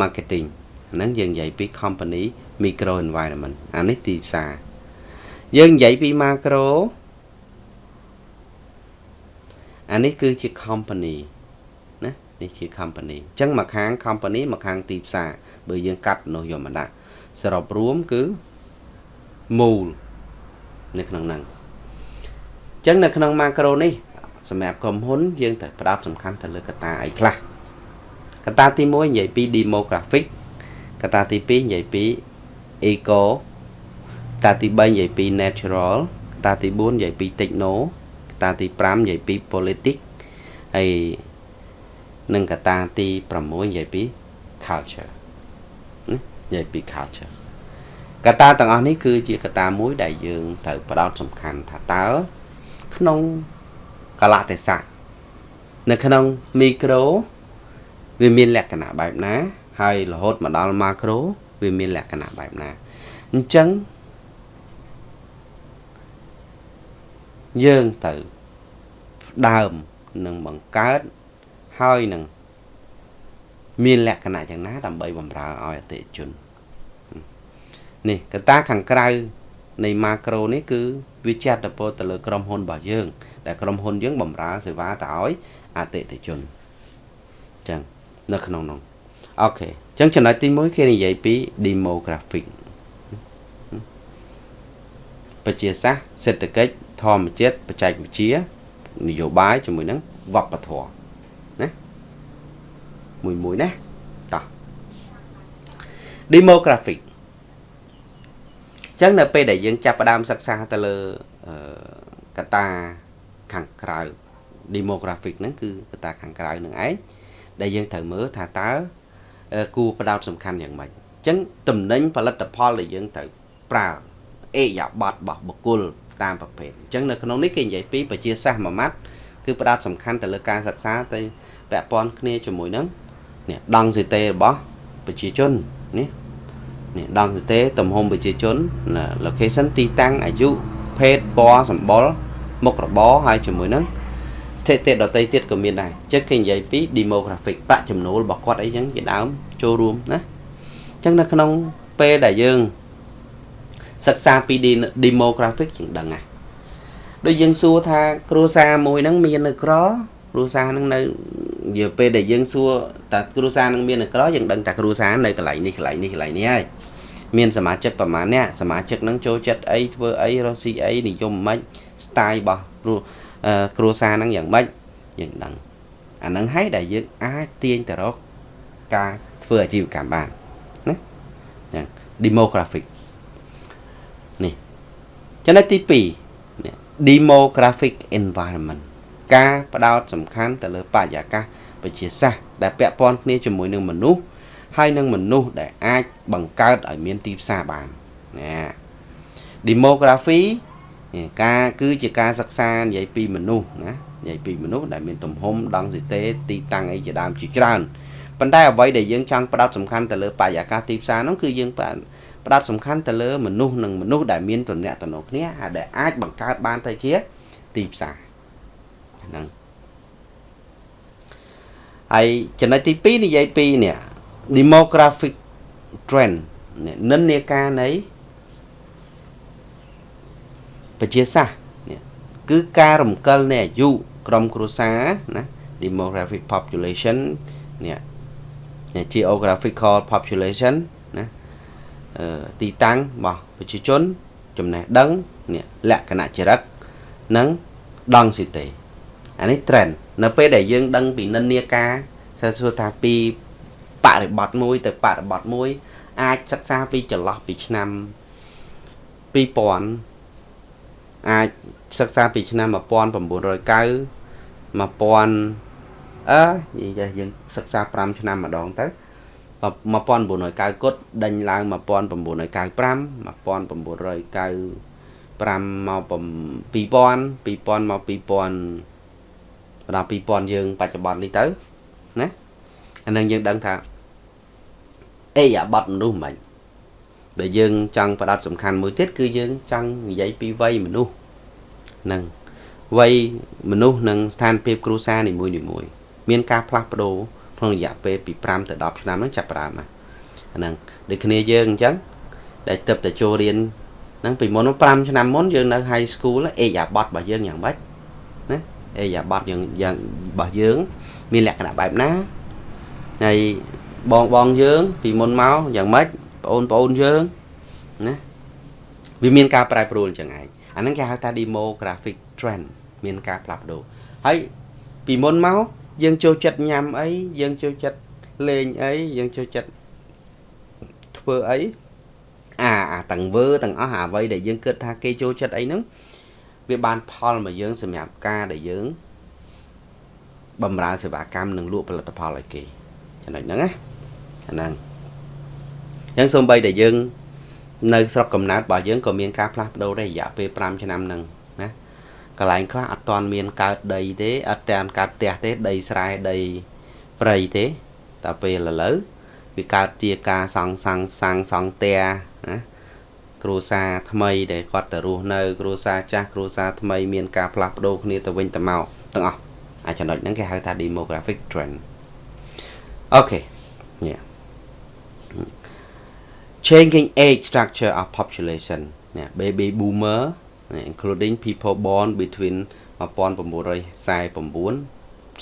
marketing ហ្នឹងយើងនិយាយពី company micro environment អានេះទីផ្សារយើងនិយាយពី macro អានេះគឺជា company ណានេះជា company អញ្ចឹងមកខាង company មកខាងទីផ្សារបើយើងកាត់នោះយកមកដាក់សរុបរួមគឺមូល នៅក្នុងហ្នឹងអញ្ចឹងនៅក្នុង macro នេះសម្រាប់ក្រុមហ៊ុនយើងត្រូវផ្ដោតសំខាន់ទៅលើកត្តាអីខ្លះកត្តាទី1និយាយពី demographic កត្តាទី2និយាយពី eco កត្តាទី3និយាយពី natural កត្តាទី4និយាយពី techno កត្តាទី5និយាយពី politics ហើយនិងកត្តាទី6និយាយពី culture និយាយពី culture កត្តាទាំងអស់នេះគឺជាកត្តាមួយដែលយើងត្រូវផ្ដោតសំខាន់ថាតើក្នុងកលៈទេសៈនៅក្នុងមីក្រូវាមានលក្ខណៈបែបណា ហើយរហូតមកដល់ម៉ាក្រូវាមានលក្ខណៈបែបណាអញ្ចឹងយើងទៅដើមនឹងបង្កើតហើយនឹងមានលក្ខណៈយ៉ាងណាដើម្បីបម្រើឲ្យអតិថិជន នេះកត្តាខាងក្រៅនៃម៉ាក្រូនេះគឺវាចាត់ទៅពោទៅលើក្រុមហ៊ុនរបស់យើង ដែលក្រុមហ៊ុនយើងបម្រើសេវាទៅឲ្យអតិថិជនអញ្ចឹងនៅក្នុងនោះអូខេអញ្ចឹងចំណុចទី1គេនិយាយពី demographic ប្រជាសាស្ត្រសេដ្ឋកិច្ចធម្មជាតិបច្ចេកវិទ្យានយោបាយជាមួយនឹងវប្បធម៌ណាមួយមួយណាតោះ demographic ចឹងនៅពេលដែលយើងចាប់ផ្ដើមសិក្សាទៅលើកត្តាខាងក្រៅ demographic ហ្នឹងគឺកត្តាខាងក្រៅនឹងឯងដែលយើងត្រូវមើលថាតើគួរផ្ដោតសំខាន់យ៉ាងម៉េចអញ្ចឹងតំណែងផលិតផលដែលយើងត្រូវប្រើអេយ៉ាប័តរបស់បុគ្គលតាមប្រភេទអញ្ចឹងនៅក្នុងនេះគេនិយាយពីប្រជាសាស្ត្រមួយម៉ាត់គឺផ្ដោតសំខាន់ទៅលើការសិក្សាទៅពាក់ព័ន្ធគ្នាជាមួយនឹងនេះដង់សេតេរបស់ប្រជាជននេះ នេះដង់ទេទំហំប្រជាជន location ទីតាំងអាយុភេទពណ៌សម្បុរមុខរបរហើយជាមួយនឹងស្ថិតិដតីទៀតក៏មានដែរចឹងគេនិយាយពី demographic ប្រាក់ចំណូលរបស់គាត់អីចឹងជាដើមចូលរួមណាចឹងនៅក្នុងពេលដែលយើងសិក្សាពី demographic ជាងដឹងណាដូចយើងសួរថាគ្រួសារមួយហ្នឹងមាននៅក្រគ្រួសារហ្នឹងនៅនិ យាយពេលដែលយើងសួរតើគ្រួសារនឹងមាននៅក្រយើងដឹងតែគ្រួសារនៅកន្លែងនេះកន្លែងនេះកន្លែងនេះហើយមានសមាជិកប្រហែលអ្នកសមាជិកនឹងចូលចិត្តអីធ្វើអីរស់ស៊ីអីនិយមមិន style របស់គ្រួសារហ្នឹងយ៉ាងម៉េចយើងដឹងអាហ្នឹងហើយដែលយើងអាចទាញទៅរកការធ្វើអាជីវកម្មបានណាយ៉ាង demographic នេះចំណុចទី2 demographic environment ការផ្ដោតសំខាន់ទៅលើបរិយាកាសវិទ្យាសាស្ត្រដែលពាក់ព័ន្ធគ្នាជាមួយនឹងមនុស្សហើយនឹងមនុស្សដែលអាចបង្កើតឲ្យមានទីផ្សារបានណា demography ការគឺជាការសិក្សានិយាយពីមនុស្សណានិយាយពីមនុស្សដែលមានទំហំដង់ស៊ីតេទីតាំងអីជាដើមជាច្រើនប៉ុន្តែអ្វីដែលយើងចង់ផ្ដោតសំខាន់ទៅលើបរិយាកាសទីផ្សារនោះគឺយើងផ្ដោតសំខាន់ទៅលើមនុស្សនិងមនុស្សដែលមានទំនាក់ទំនងគ្នាហើយដែលអាចបង្កើតបានទៅជាទីផ្សារ ហ្នឹងហើយចំណុចទី2និយាយពីនេះ demographic trend និន្នាការនៃប្រជាសាស្ត្រនេះគឺការរំកិលនៃអាយុក្រុមគ្រួសារណា demographic population នេះ geographical population ណាអឺទីតាំងរបស់ប្រជាជនចំណេះដឹងនេះលក្ខណៈចរិតនិងដង់ស៊ីតេ អានេះ trend នៅពេលដែលយើងដឹងពីនិន្នាការសើសួរថាពីបរិបត្តិមួយទៅបរិបត្តិមួយ អាចសិក្សាពីចន្លោះពីឆ្នាំ2000អាចសិក្សាពីឆ្នាំ1990 1000អឺនិយាយយើងសិក្សា5ឆ្នាំម្ដងទៅ1990គត់ដេញឡើង1995 1995មក2000 2000មក2000 ដល់2000យើងបច្ចុប្បន្ននេះទៅណាអានឹងយើងដឹងថាអេអាបត់មនុស្សមិនដែលយើងចង់ផ្ដោតសំខាន់មួយទៀតគឺយើងចង់និយាយពីវ័យមនុស្សនឹងវ័យមនុស្សនិងស្ថានភាពគ្រួសារនីមួយនីមួយមានការផ្លាស់ប្ដូរក្នុងរយៈពេលពី5ទៅ10ឆ្នាំហ្នឹងចាប់ផ្ដើមណាអាហ្នឹងដូចគ្នាយើងអញ្ចឹងដែលទៅតែចូលរៀនហ្នឹងពីមុន5ឆ្នាំមុនយើងនៅ high school អេយ៉ាបតរបស់យើងយ៉ាងម៉េចណា អេយ៉ាបតយើងយ៉ាងរបស់យើង មានលក្ខណៈបែបណាហើយបងបងយើង ពីមុនមកយ៉ាងម៉េចបងអូនបងអូនយើងណាវាមានការប្រែប្រួលអញ្ចឹងឯងអាហ្នឹងគេហៅថា demographic trend មានការផ្លាស់ប្ដូរហើយពីមុនមកយើងចូលចិត្តញ៉ាំអីយើងចូលចិត្តលេងអីយើងចូលចិត្តធ្វើអីអាអាទាំងវើទាំងអស់អ្វីដែលយើងគិតថាគេចូលចិត្តអីហ្នឹង វាបានផលមកយើងសម្រាប់ការដែលយើងបំរើសេវាកម្មនិងលក់ផលិតផលឲ្យគេចំណុចហ្នឹងណាអាហ្នឹងអញ្ចឹងសូម្បីតែយើង នៅស្រុកកំណើតរបស់យើងក៏មានការផ្លាស់ប្ដូរដែររយៈពេល5ឆ្នាំហ្នឹងណាកន្លែងខ្លះអត់ទាន់មានកើតដីទេអត់ទាន់កើតផ្ទះទេដីស្រែដីព្រៃទេតែពេលឥឡូវវាកើតជាការសង់សាំងសាំងសង់ផ្ទះណា គ្រួសារថ្មីដែលគាត់ទៅរស់នៅគ្រួសារចាស់គ្រួសារថ្មីមានការផ្លាស់ប្ដូរគ្នាទៅវិញទៅមកទាំងអស់អាចចំណុចហ្នឹងគេហៅថា demographic trend អូខេ yeah changing age structure of population នេះ baby boomer including people born between 1949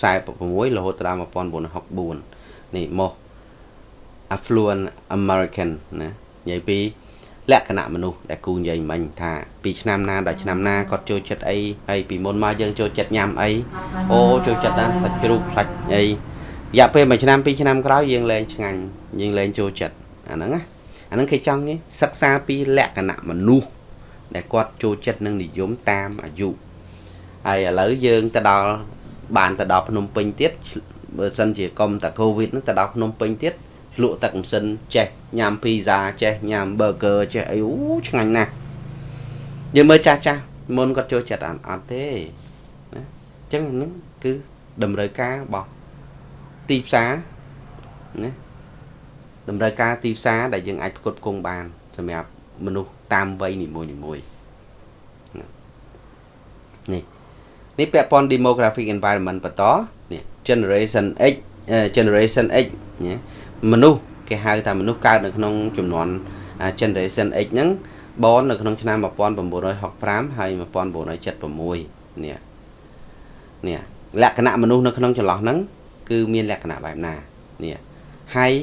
46រហូតដល់1964នេះមក affluent American ណានិយាយពី លក្ខណៈមនុស្សដែលគូនិយាយមិញថាពីឆ្នាំណាដល់ឆ្នាំណាគាត់ចូលចិត្តអីហើយពីមុនមកយើងចូលចិត្តញ៉ាំអីអូចូលចិត្តណាសាច់ជ្រូកផ្លាច់អីរយៈពេលមួយឆ្នាំពីរឆ្នាំក្រោយយើងលែងឆ្ងាញ់យើងលែងចូលចិត្តអាហ្នឹងណាអាហ្នឹងគេចង់សិក្សាពីលក្ខណៈមនុស្សដែលគាត់ចូលចិត្តនឹងនិយមតាមអាយុហើយឥឡូវយើងទៅដល់បានទៅដល់ភ្នំពេញទៀតបើសិនជាកុំតាកូវីដហ្នឹងទៅដល់ភ្នំពេញទៀត លក់ទឹកម៉ាស៊ីនចេះញ៉ាំភីហ្សាចេះញ៉ាំ burger ចេះអីអូឆ្ងាញ់ណាស់យើងមើលចាស់ចាស់មុនគាត់ចូលចិត្តអត់អត់ទេណាអញ្ចឹងហ្នឹងគឺតម្រូវការរបស់ទីផ្សារណាតម្រូវការទីផ្សារដែលយើងអាចផ្គត់ផ្គង់បានសម្រាប់មនុស្សតាមវ័យនីមួយនីមួយនេះនេះពាក់ព័ន្ធ demographic environment បន្តនេះ generation X generation X ណា មនុស្សគេហៅថាមនុស្សកើតនៅក្នុងចំនួន generation X ហ្នឹងបននៅក្នុងឆ្នាំ1965ហើយ1976នេះនេះលក្ខណៈមនុស្សនៅក្នុងចន្លោះហ្នឹងគឺមានលក្ខណៈបែបណានេះ high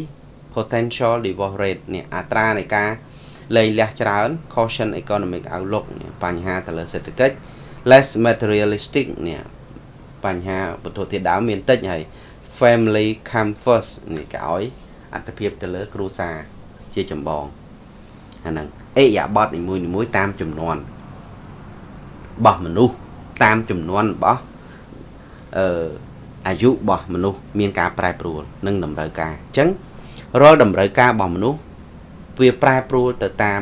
potential divorce rate នេះអត្រានៃការលែងលះច្រើន caution economic outlook បញ្ហាទៅលើសេដ្ឋកិច្ច less materialistic នេះបញ្ហាវត្ថុធាតុដើមមានតិចហើយ family come first នេះគេឲ្យ អត្ថភាពទៅលើគ្រួសារជាចម្បងអាហ្នឹងអេយ៉ាបតនីមួយនីមួយតាមចំនួនរបស់មនុស្សតាមចំនួនរបស់អឺអាយុរបស់មនុស្សមានការប្រែប្រួលនិងតម្រូវការអញ្ចឹងរាល់តម្រូវការរបស់មនុស្សវាប្រែប្រួលទៅតាម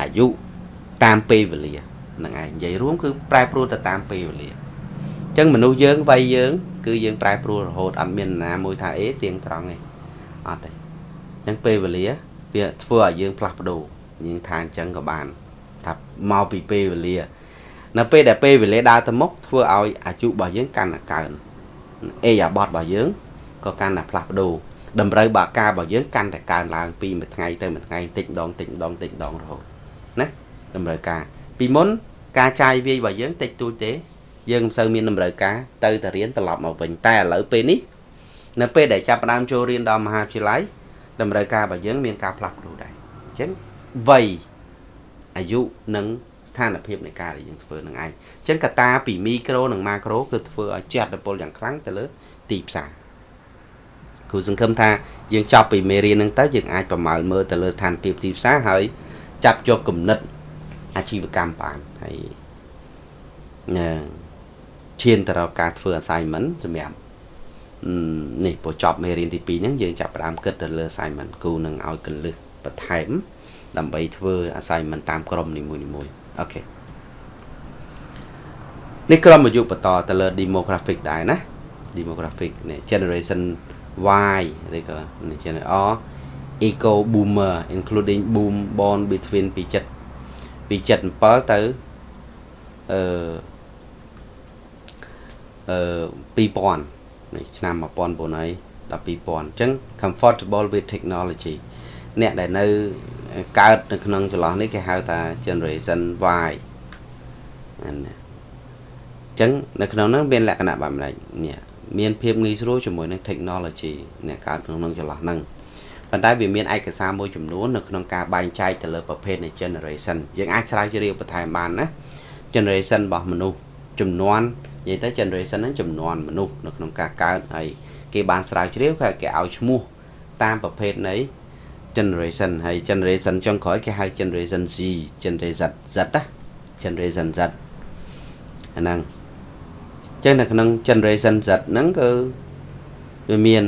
អាយុតាមពេលវេលាហ្នឹងឯងនិយាយរួមគឺប្រែប្រួលទៅតាមពេលវេលាអញ្ចឹងមនុស្សយើងវ័យយើង គឺយើងប្រែប្រួលរហូតអត់មានណាមួយថាអេទៀងត្រង់ទេ អត់ទេអញ្ចឹងពេលវេលា វាធ្វើឲ្យយើងផ្លាស់ប្ដូរយើងថាអញ្ចឹងក៏បានថាមកពីពេលវេលា នៅពេលដែលពេលវេលាដើរទៅមុខធ្វើឲ្យអាយុរបស់យើងកាន់តែកើនអេយ៉ាបតរបស់យើងក៏កាន់តែផ្លាស់ប្ដូរតម្រូវបាការរបស់យើងកាន់តែកើនឡើងពីមួយថ្ងៃទៅមួយថ្ងៃតិចម្ដងតិចម្ដងតិចម្ដងរហូតណាតម្រូវការពីមុនការចាយវាយរបស់យើងតិចតួចទេយើងមិនសូវមានតម្រូវការទៅតែរៀនត្រឡប់មកវិញតែឥឡូវពេលនេះ នៅពេលដែលចាប់ផ្ដើមចូលរៀនដល់មហាវិទ្យាល័យតម្រូវការរបស់យើងមានការផ្លាស់ប្ដូរដែរអញ្ចឹងវ័យអាយុនិងស្ថានភាពនៃការដែលយើងធ្វើនឹងឯងអញ្ចឹងកត្តាពីមីក្រូនិងម៉ាក្រូគឺធ្វើឲ្យជះឥទ្ធិពលយ៉ាងខ្លាំងទៅលើទីផ្សារគ្រូសង្ឃឹមថាយើងចប់ពីមេរៀនហ្នឹងទៅយើងអាចប្រមាលមើលទៅលើស្ថានភាពទីផ្សារហើយចាប់យកគំនិតអាជីវកម្មបានហើយឈានទៅរកការធ្វើ assignment សម្រាប់ នេះពូចប់មេរៀនទី2ហ្នឹងយើងចាប់ផ្ដើមគិតទៅលើ assignment គូនឹងឲ្យកលឹះបន្ថែម ដើម្បីធ្វើ assignment តាមក្រុមនីមួយៗអូខេនេះក្រុមអាយុបន្តទៅលើ demographic ដែរណា demographic នេះ generation Y ឬក៏ generation R eco boomer including boom born between ពី7ពី77ទៅអឺអឺ2000 នេះឆ្នាំ1900ហើយដល់2000អញ្ចឹង comfortable with technology អ្នកដែលនៅកើតនៅក្នុងចន្លោះនេះគេហៅថា generation Y អានេះអញ្ចឹងនៅក្នុងហ្នឹងមានលក្ខណៈបែបម៉េចនេះមានភាពងាយស្រួលជាមួយនឹង technology អ្នកកើតក្នុងចន្លោះហ្នឹងប៉ុន្តែវាមានឯកសារមួយចំនួននៅក្នុងការបែងចែកទៅលើប្រភេទនៃ generation យើងអាចស្រាវជ្រាវបន្ថែមបានណា generation របស់មនុស្សចំនួន និយាយទៅ generation ហ្នឹងចំនួនមនុស្សនៅក្នុងការកើតហើយគេបានស្រាវជ្រាវគេគេឲ្យឈ្មោះតាមប្រភេទនៃ generation ហើយ generation ចុងក្រោយគេហៅ generation Z generation Z ណា generation Z អាហ្នឹងចឹងនៅក្នុង generation Z ហ្នឹងគឺវាមាន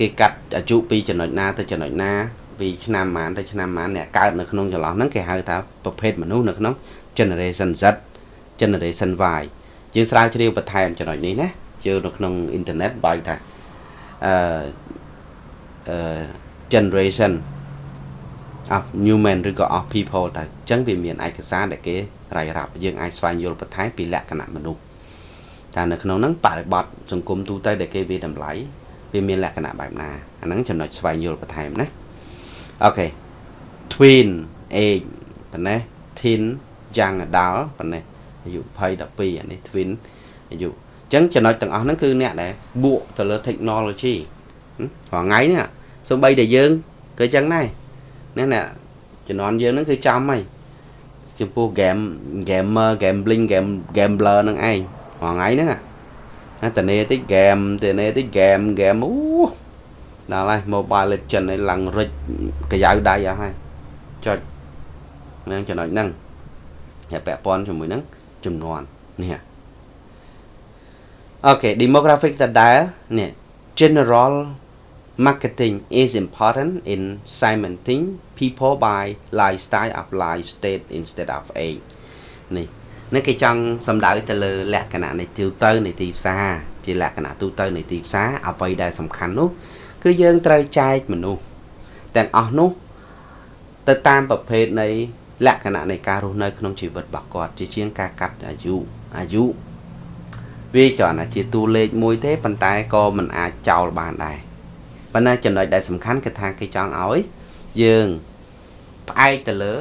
គេកាត់អាយុពីចំណុចណាទៅចំណុចណាពីឆ្នាំប៉ុន្មានទៅឆ្នាំប៉ុន្មានអ្នកកើតនៅក្នុងចន្លោះហ្នឹងគេហៅថាប្រភេទមនុស្សនៅក្នុង generation Z generation Y យើងស្រាវជ្រាវបន្ថែមចំណុចនេះណាជើនៅក្នុងអ៊ីនធឺណិតបើថាអឺអឺ generation of human ឬក៏ of people ទៅអញ្ចឹងវាមានឯកសារដែលគេរាយរាប់យើងអាចស្វែងយល់បន្ថែមពីលក្ខណៈមនុស្សតែនៅក្នុងហ្នឹងបរិបត្តិសង្គមទូទៅដែលគេវាតម្លៃវាមានលក្ខណៈបែបណាអាហ្នឹងចំណុចស្វែងយល់បន្ថែមណាអូខេ twin age ប៉ុណ្ណេះ teen young adult ប៉ុណ្ណេះ អាយុ20 12អានេះ twin អាយុអញ្ចឹងចំណុចទាំងអស់ហ្នឹងគឺអ្នកដែលបួកទៅលើ technology រាល់ថ្ងៃនេះសូម្បីតែយើងក៏អញ្ចឹងដែរណាអ្នកជំនាន់យើងហ្នឹងគឺចំហើយចំពោះ game gamer gambling game gambler ហ្នឹងឯងរាល់ថ្ងៃហ្នឹងណាតនេតិច game តនេតិច game game អូដល់ហើយ Mobile Legend ឯងឡើងរិចកាយៅដៃអស់ហើយចុចនឹងចំណុចហ្នឹងហើយពាក់ព័ន្ធជាមួយនឹង ចំនួននេះអូខេ demographic តដែលនេះ general marketing is important in segmenting people by lifestyle of life state instead of age នេះនេះគេចង់សំដៅទៅលើលក្ខណៈនៃទូទៅនៃទីផ្សារជាលក្ខណៈទូទៅនៃទីផ្សារអ្វីដែលសំខាន់នោះ គឺយើងត្រូវចែកមនុស្សទាំងអស់នោះទៅតាមប្រភេទនៃ លក្ខណៈនៃការរស់នៅក្នុងជីវិតរបស់គាត់ជាជាងការកាត់អាយុអាយុវាគ្រាន់តែជាតួលេខមួយទេប៉ុន្តែក៏មិនអាចចោលបានដែរប៉ុន្តែចំណុចដែលសំខាន់គឺថាគេចង់ឲ្យយើងផ្អែកទៅលើ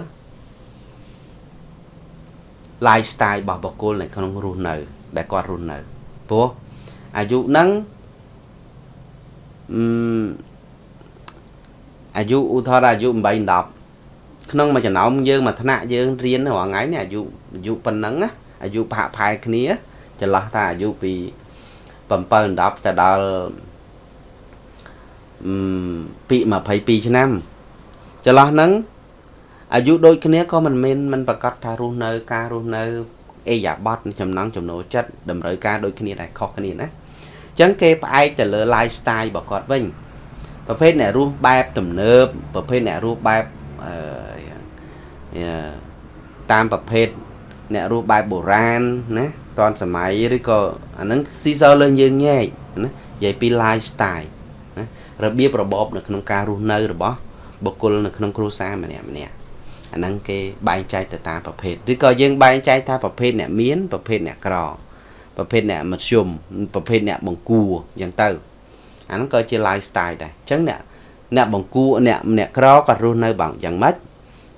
lifestyle របស់បុគ្គលនៅក្នុងរស់នៅ ដែលគាត់រស់នៅព្រោះអាយុហ្នឹងអឺអាយុឧទាហរណ៍អាយុ8 10 ក្នុងមួយចំណោមយើងមួយថ្នាក់យើងរៀនរាល់ថ្ងៃនេះអាយុអាយុប៉ុណ្ណឹងណាអាយុផាកផែគ្នាចន្លោះថាអាយុពី7 10ទៅដល់ពី22ឆ្នាំចន្លោះហ្នឹងអាយុដូចគ្នាក៏មិនមែនមិនប្រកាសថារស់នៅការរស់នៅអេយ៉ាបតចំណង់ចំណូលចិត្តតម្រូវការដូចគ្នាដែរខុសគ្នាណាអញ្ចឹងគេផ្អែកទៅលើ lifestyle របស់គាត់វិញប្រភេទអ្នករស់បែបទំនើបប្រភេទអ្នករស់បែបអឺ តាមប្រភេទអ្នករស់បែបបុរាណណាតាន់សម័យឬក៏អាហ្នឹងស៊ីសើលើយើងញែកណានិយាយពី lifestyle ណារបៀបរបបនៅក្នុងការរស់នៅរបស់បុគ្គលនៅក្នុងគ្រួសារម្នាក់ម្នាក់អាហ្នឹងគេបែងចែកទៅតាមប្រភេទឬក៏យើងបែងចែកថាប្រភេទអ្នកមានប្រភេទអ្នកក្រប្រភេទអ្នកមធ្យមប្រភេទអ្នកបង្គួរអញ្ចឹងទៅអាហ្នឹងក៏ជា lifestyle ដែរអញ្ចឹងអ្នកអ្នកបង្គួរអ្នកអ្នកក្រគាត់រស់នៅ bằng យ៉ាងម៉េច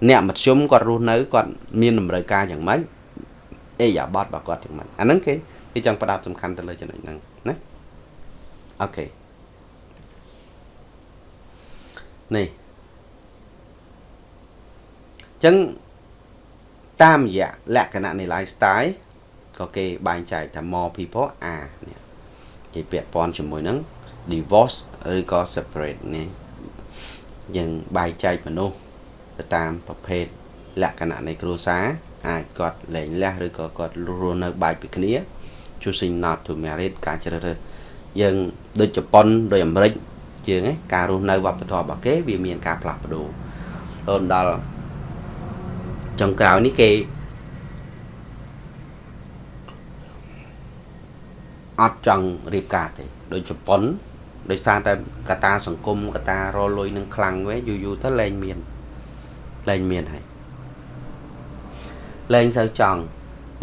អ្នកមធ្យមគាត់រស់នៅគាត់មានតម្រូវការយ៉ាងម៉េចអេយ៉ាបតរបស់គាត់យ៉ាងម៉េចអាហ្នឹងគេគេចង់ផ្ដោតសំខាន់ទៅលើចំណុចហ្នឹងណាអូខេនេះចឹងតាមរយៈលក្ខណៈនៃ lifestyle ក៏គេបែងចែកថា more people are នេះគេពាក់ព័ន្ធជាមួយនឹង divorce ឬក៏ separate នេះយើងបែងចែកមនុស្ស ទៅតាមប្រភេទលក្ខណៈនៃគ្រួសារអាចគាត់លែងលះឬក៏គាត់រស់នៅបែកពីគ្នា choosing not to marry ការជ្រើសរើសយើងដូចជប៉ុនដូចអាមេរិកយើងឯងការរស់នៅវប្បធម៌របស់គេវាមានការផ្លាស់ប្ដូររហូតដល់ចុងក្រោយនេះគេអត់ចង់រៀបការទេដូចជប៉ុនដោយសារតែកតាសង្គមកតារលុយនឹងខ្លាំងវិញយូរយូរទៅលែងមាន លែងមានហើយលែងសូវចង់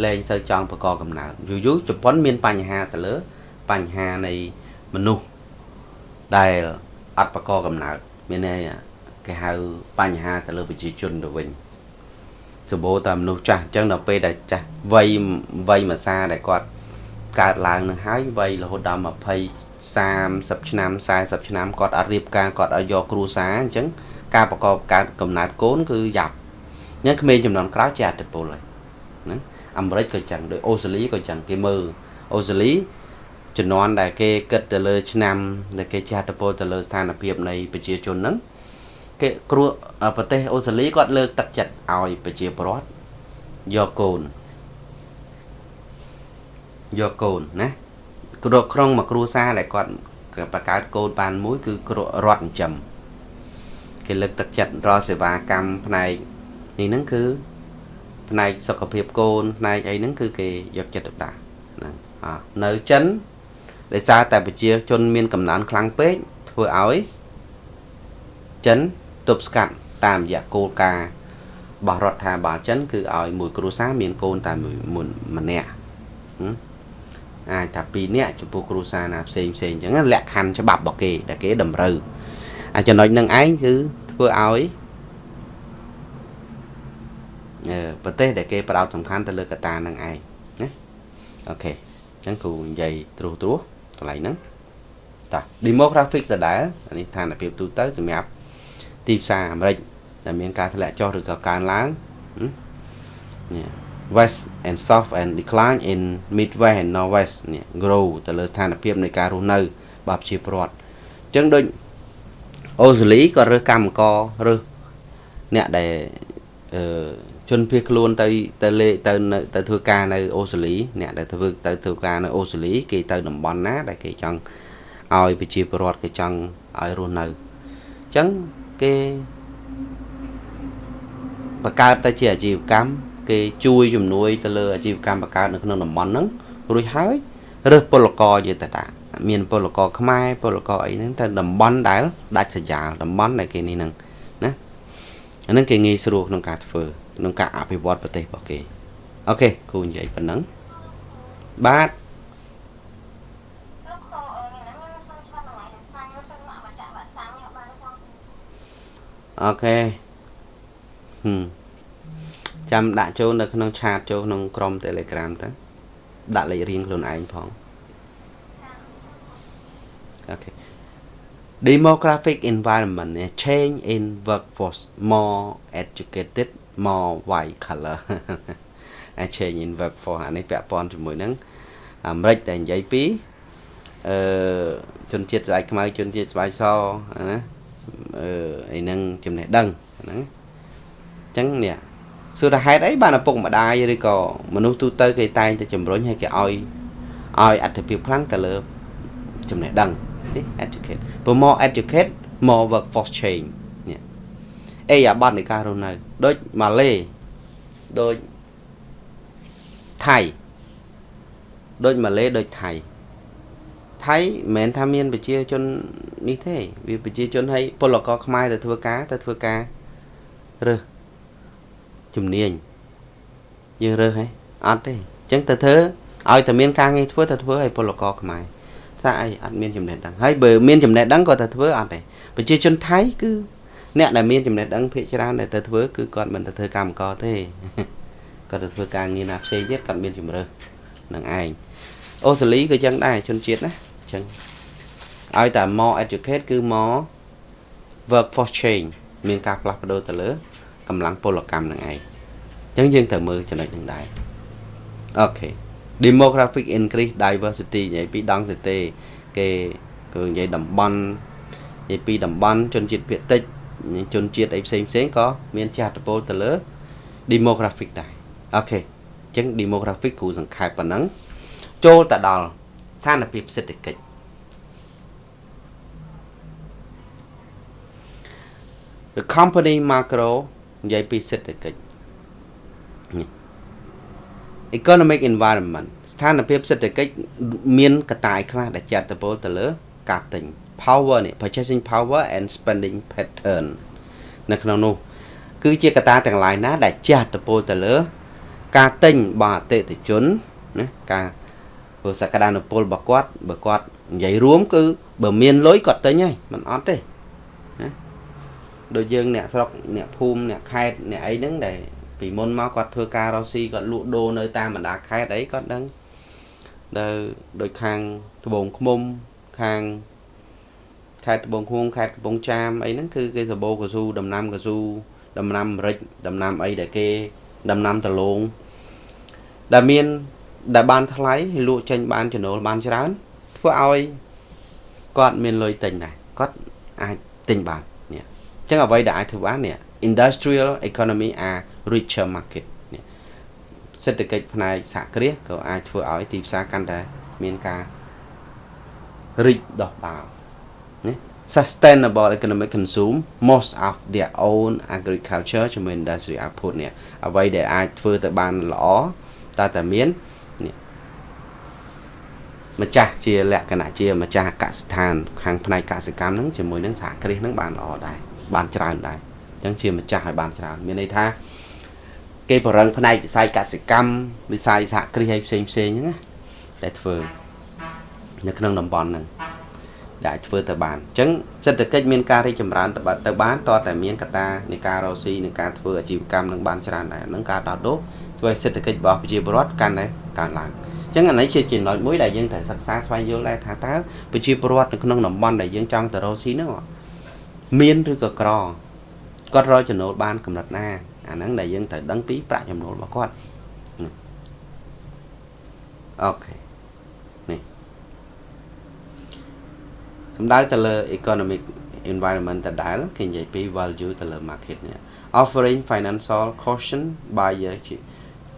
លែងសូវចង់បកកកំណើតយូរយូរជប៉ុនមានបញ្ហាទៅលើបញ្ហានៃមនុស្សដែលអត់បកកកំណើតមានន័យគេហៅបញ្ហាទៅលើប្រជាជនទៅវិញសម្បូរតែមនុស្សចាស់អញ្ចឹងដល់ពេលដែលចាស់វ័យវ័យមួយសាដែលគាត់កើតឡើងនឹងហើយវ័យរហូតដល់20 30ឆ្នាំ40ឆ្នាំគាត់អត់រៀបការគាត់អត់យកគ្រួសារអញ្ចឹង ការប្រកបកើតកំណើតកូនគឺយ៉ាប់អញ្ចឹងក្មេងចំនួនក្រោយជាអតិពលហើយណាអាមេរិកក៏ចឹងដោយអូស្ត្រាលីក៏ចឹងគេមើលអូស្ត្រាលីជំនាន់ដែលគេគិតទៅលើឆ្នាំដែលគេចាត់តពលទៅលើស្ថានភាពនៃប្រជាជនហ្នឹងគេគ្រួប្រទេសអូស្ត្រាលីគាត់លើកទឹកចិត្តឲ្យប្រជាពលរដ្ឋយកកូនយកកូនណាគ្រួក្នុងមួយគ្រួសារដែលគាត់បង្កើតកូនបានមួយគឺគ្រួរដ្ឋចិញ្ចឹម គេលើកទឹកចិត្តរកសេវាកម្មផ្នែកនេះហ្នឹងគឺផ្នែកសុខភាពកូនផ្នែកអីហ្នឹងគឺគេយកចិត្តទុកដាក់ហ្នឹងនៅចិនដោយសារតែប្រជាជនមានកំណើនខ្លាំងពេកធ្វើឲ្យចិនទប់ស្កាត់តាមរយៈគោលការណ៍របស់រដ្ឋាភិបាលចិនគឺឲ្យមួយគ្រួសារមានកូនតែមួយម្នាក់អាចថា2នាក់ចំពោះគ្រួសារណាផ្សេងផ្សេងអញ្ចឹងលក្ខខណ្ឌច្បាប់របស់គេដែលគេតម្រូវ អាចំណុចនឹងឯងគឺធ្វើឲ្យអឺប្រទេសដែលគេផ្ដោតសំខាន់ទៅលើកត្តានឹងឯងណាអូខេអញ្ចឹងគូនិយាយត្រួសត្រាសកន្លែងហ្នឹងតា demographic ដដែលនេះស្ថានភាពទូទៅសម្រាប់ទីផ្សារអាមេរិកដែលមានការធ្លាក់ចុះឬក៏កើនឡើងនេះ west and south and decline in midwest and northwest នេះ grow ទៅលើស្ថានភាពនៃការរស់នៅរបស់ប្រជាពលរដ្ឋអញ្ចឹងដូច អូស្ត្រាលីក៏រើសកម្មកររើសអ្នកដែលអឺជនភៀសខ្លួនទៅទៅលេទៅទៅធ្វើការនៅអូស្ត្រាលីអ្នកដែលធ្វើទៅធ្វើការនៅអូស្ត្រាលីគេទៅតំបន់ណា ដែលគេចង់ឲ្យប្រជាពលរដ្ឋគេចង់ឲ្យរស់នៅអញ្ចឹងគេបង្កើតទៅជាអាជីវកម្មគេជួយជំនួយទៅលើអាជីវកម្មបង្កើតនៅក្នុងតំបន់ហ្នឹងរួចហើយរើសពលករយេតតា មានពលករខ្មែរពលករអីហ្នឹងទៅតំបន់ដែលដាច់ស្រយាលតំបន់ដែលគេនេះហ្នឹងណាអាហ្នឹងគេងាយស្រួលក្នុងការធ្វើក្នុងការអភិវឌ្ឍប្រទេសរបស់គេអូខេគូនិយាយប៉ុណ្ណឹងបាទអូខេហឹមចាំដាក់ចូលនៅក្នុងឆាតចូលក្នុងក្រុម Telegram ទៅដាក់លេខរៀងខ្លួនឯងផង អូខេ demographic environment change in workforce more educated more white color change in workforce អានេះពាក់ព័ន្ធជាមួយនឹងអាមេរិកតែនិយាយពីអឺជនជាតិស្បែកខ្មៅជនជាតិស្បែកសណាអឺអីហ្នឹងចំណេះដឹងហ្នឹងអញ្ចឹងនេះសួរថាហេតុអីបានឪពុកម្ដាយឬក៏មនុស្សទូទៅគេតែងតែជំរុញឲ្យគេឲ្យឲ្យអត្ថភាពខ្លាំងទៅលើចំណេះដឹង នេះ educate ព្រោះ more educate more workforce change នេះអេអាប័តនៃការរស់នៅដូចម៉ាឡេដូចថៃដូចម៉ាឡេដូចថៃថៃមិនមែនថាមានប្រជាជននេះទេវាប្រជាជនឲ្យពលករខ្មែរទៅធ្វើការទៅធ្វើការរើសជំនាញយើងរើសហ៎អត់ទេអញ្ចឹងទៅធ្វើឲ្យតែមានការងារធ្វើទៅធ្វើឲ្យពលករខ្មែរ ថាអីអត់មានចំណេះដឹងហើយបើមានចំណេះដឹងក៏ទៅធ្វើអត់ទេប្រជាជនថៃគឺអ្នកដែលមានចំណេះដឹងភាគច្រើនដែលទៅធ្វើគឺគាត់មិនទៅធ្វើកម្មករទេគាត់ទៅធ្វើការងារណាផ្សេងទៀតគាត់មានជំរើសនឹងឯងអូស្ត្រាលីក៏ចឹងដែរជនជាតិណាអញ្ចឹងឲ្យតែ more educate គឺ more workforce change មានការផ្លាស់ប្ដូរទៅលើកម្លាំងពលកម្មនឹងឯងអញ្ចឹងយើងត្រូវមើលចំណុចនឹងដែរអូខេ demographic increase diversity និយាយពីដងសេទេគេគឺនិយាយតំបន់និយាយពីតំបន់ជនជាតិភាគតិចជនជាតិអីផ្សេងផ្សេងក៏មានចាត់តពលទៅលើ demographic ដែរអូខេអញ្ចឹង demographic គ្រូសង្ខេបប៉ុណ្ណឹងចូលទៅដល់ស្ថានភាពសេដ្ឋកិច្ច the company macro និយាយពីសេដ្ឋកិច្ច economic environment ស្ថានភាពសេដ្ឋកិច្ចមានកត្តាឯខ្លះដែលចាត់ទៅពលទៅលើការទិញ power នេះ purchasing power and spending pattern នៅក្នុងនោះ គឺជាកត្តាទាំងឡាយណា ដែលចាត់ទៅពលទៅលើ ការទិញរបស់អតិថិជនណាការព្រោះសក្តានុពលរបស់គាត់បើគាត់និយាយរួមគឺបើមានលុយគាត់ទិញហើយមិនអត់ទេណាដូចយើងអ្នកស្រុកអ្នកភូមិអ្នកខេត្តអ្នកអីហ្នឹងដែល ពីមុនមកគាត់ធ្វើការរស់ស៊ីគាត់លក់ដូរនៅតាមបណ្ដាខេត្តអីគាត់ដឹងដែលដូចខាងត្បូងឃ្មុំខាងខេត្តត្បូងឃ្មុំខេត្តកំពង់ចាមអីហ្នឹងគឺគេសបោកស៊ូដំណាំកស៊ូដំណាំម្រេចដំណាំអីដែលគេដំណាំដលងដែលមានដែលបានថ្លៃលក់ចេញបានចំណូលបានច្រើនធ្វើឲ្យគាត់មានលុយទិញដែរគាត់អាចទិញបាននេះអញ្ចឹងអ្វីដែលអាចធ្វើបាននេះ industrial economy are richer market នេះសេដ្ឋកិច្ចផ្នែកសហគ្រាសក៏អាចធ្វើឲ្យទីផ្សារកាន់តែមានការរីកដុះដាលណា sustainable economic consume most of their own agriculture ជាមួយ industry output នេះអ្វីដែលអាចធ្វើទៅបានល្អតែតែមាននេះម្ចាស់ជាលក្ខណៈជាម្ចាស់កសិដ្ឋានខាងផ្នែកកសិកម្មហ្នឹងជាមួយនឹងសហគ្រាសហ្នឹងបានល្អដែរបានច្រើនដែរអញ្ចឹងជាម្ចាស់ឲ្យបានច្រើនមានន័យថា គេបរិងផ្នែកវិស័យកសិកម្មវិស័យសហគ្រាសឲ្យផ្សេងផ្សេងហ្នឹងណាតែធ្វើនៅក្នុងតំបន់ហ្នឹងដែលអាចធ្វើទៅបានអញ្ចឹងសេដ្ឋកិច្ចមានការរីកចម្រើនទៅទៅបានតតែមានកត្តានៃការរកស៊ីនៃការធ្វើអាជីវកម្មនឹងបានច្រើនដែរហ្នឹងការដោះដូរធ្វើឲ្យសេដ្ឋកិច្ចរបស់ប្រជាពលរដ្ឋកាន់តែកើនឡើងអញ្ចឹងអានេះជាចំណុចមួយដែលយើងត្រូវសិក្សាស្វែងយល់ដែរថាតើប្រជាពលរដ្ឋនៅក្នុងតំបន់ដែលយើងចង់ទៅរកស៊ីហ្នឹងមានឬក៏ក្រគាត់រកចំណូលបានកម្រិតណា អាហ្នឹងដែលយើងត្រូវដឹងពីប្រាក់ចំណូលរបស់គាត់អូខេនេះសំដៅទៅលើ economic environment ដដែលគេនិយាយពី value ទៅលើ market នេះ offering financial caution buyer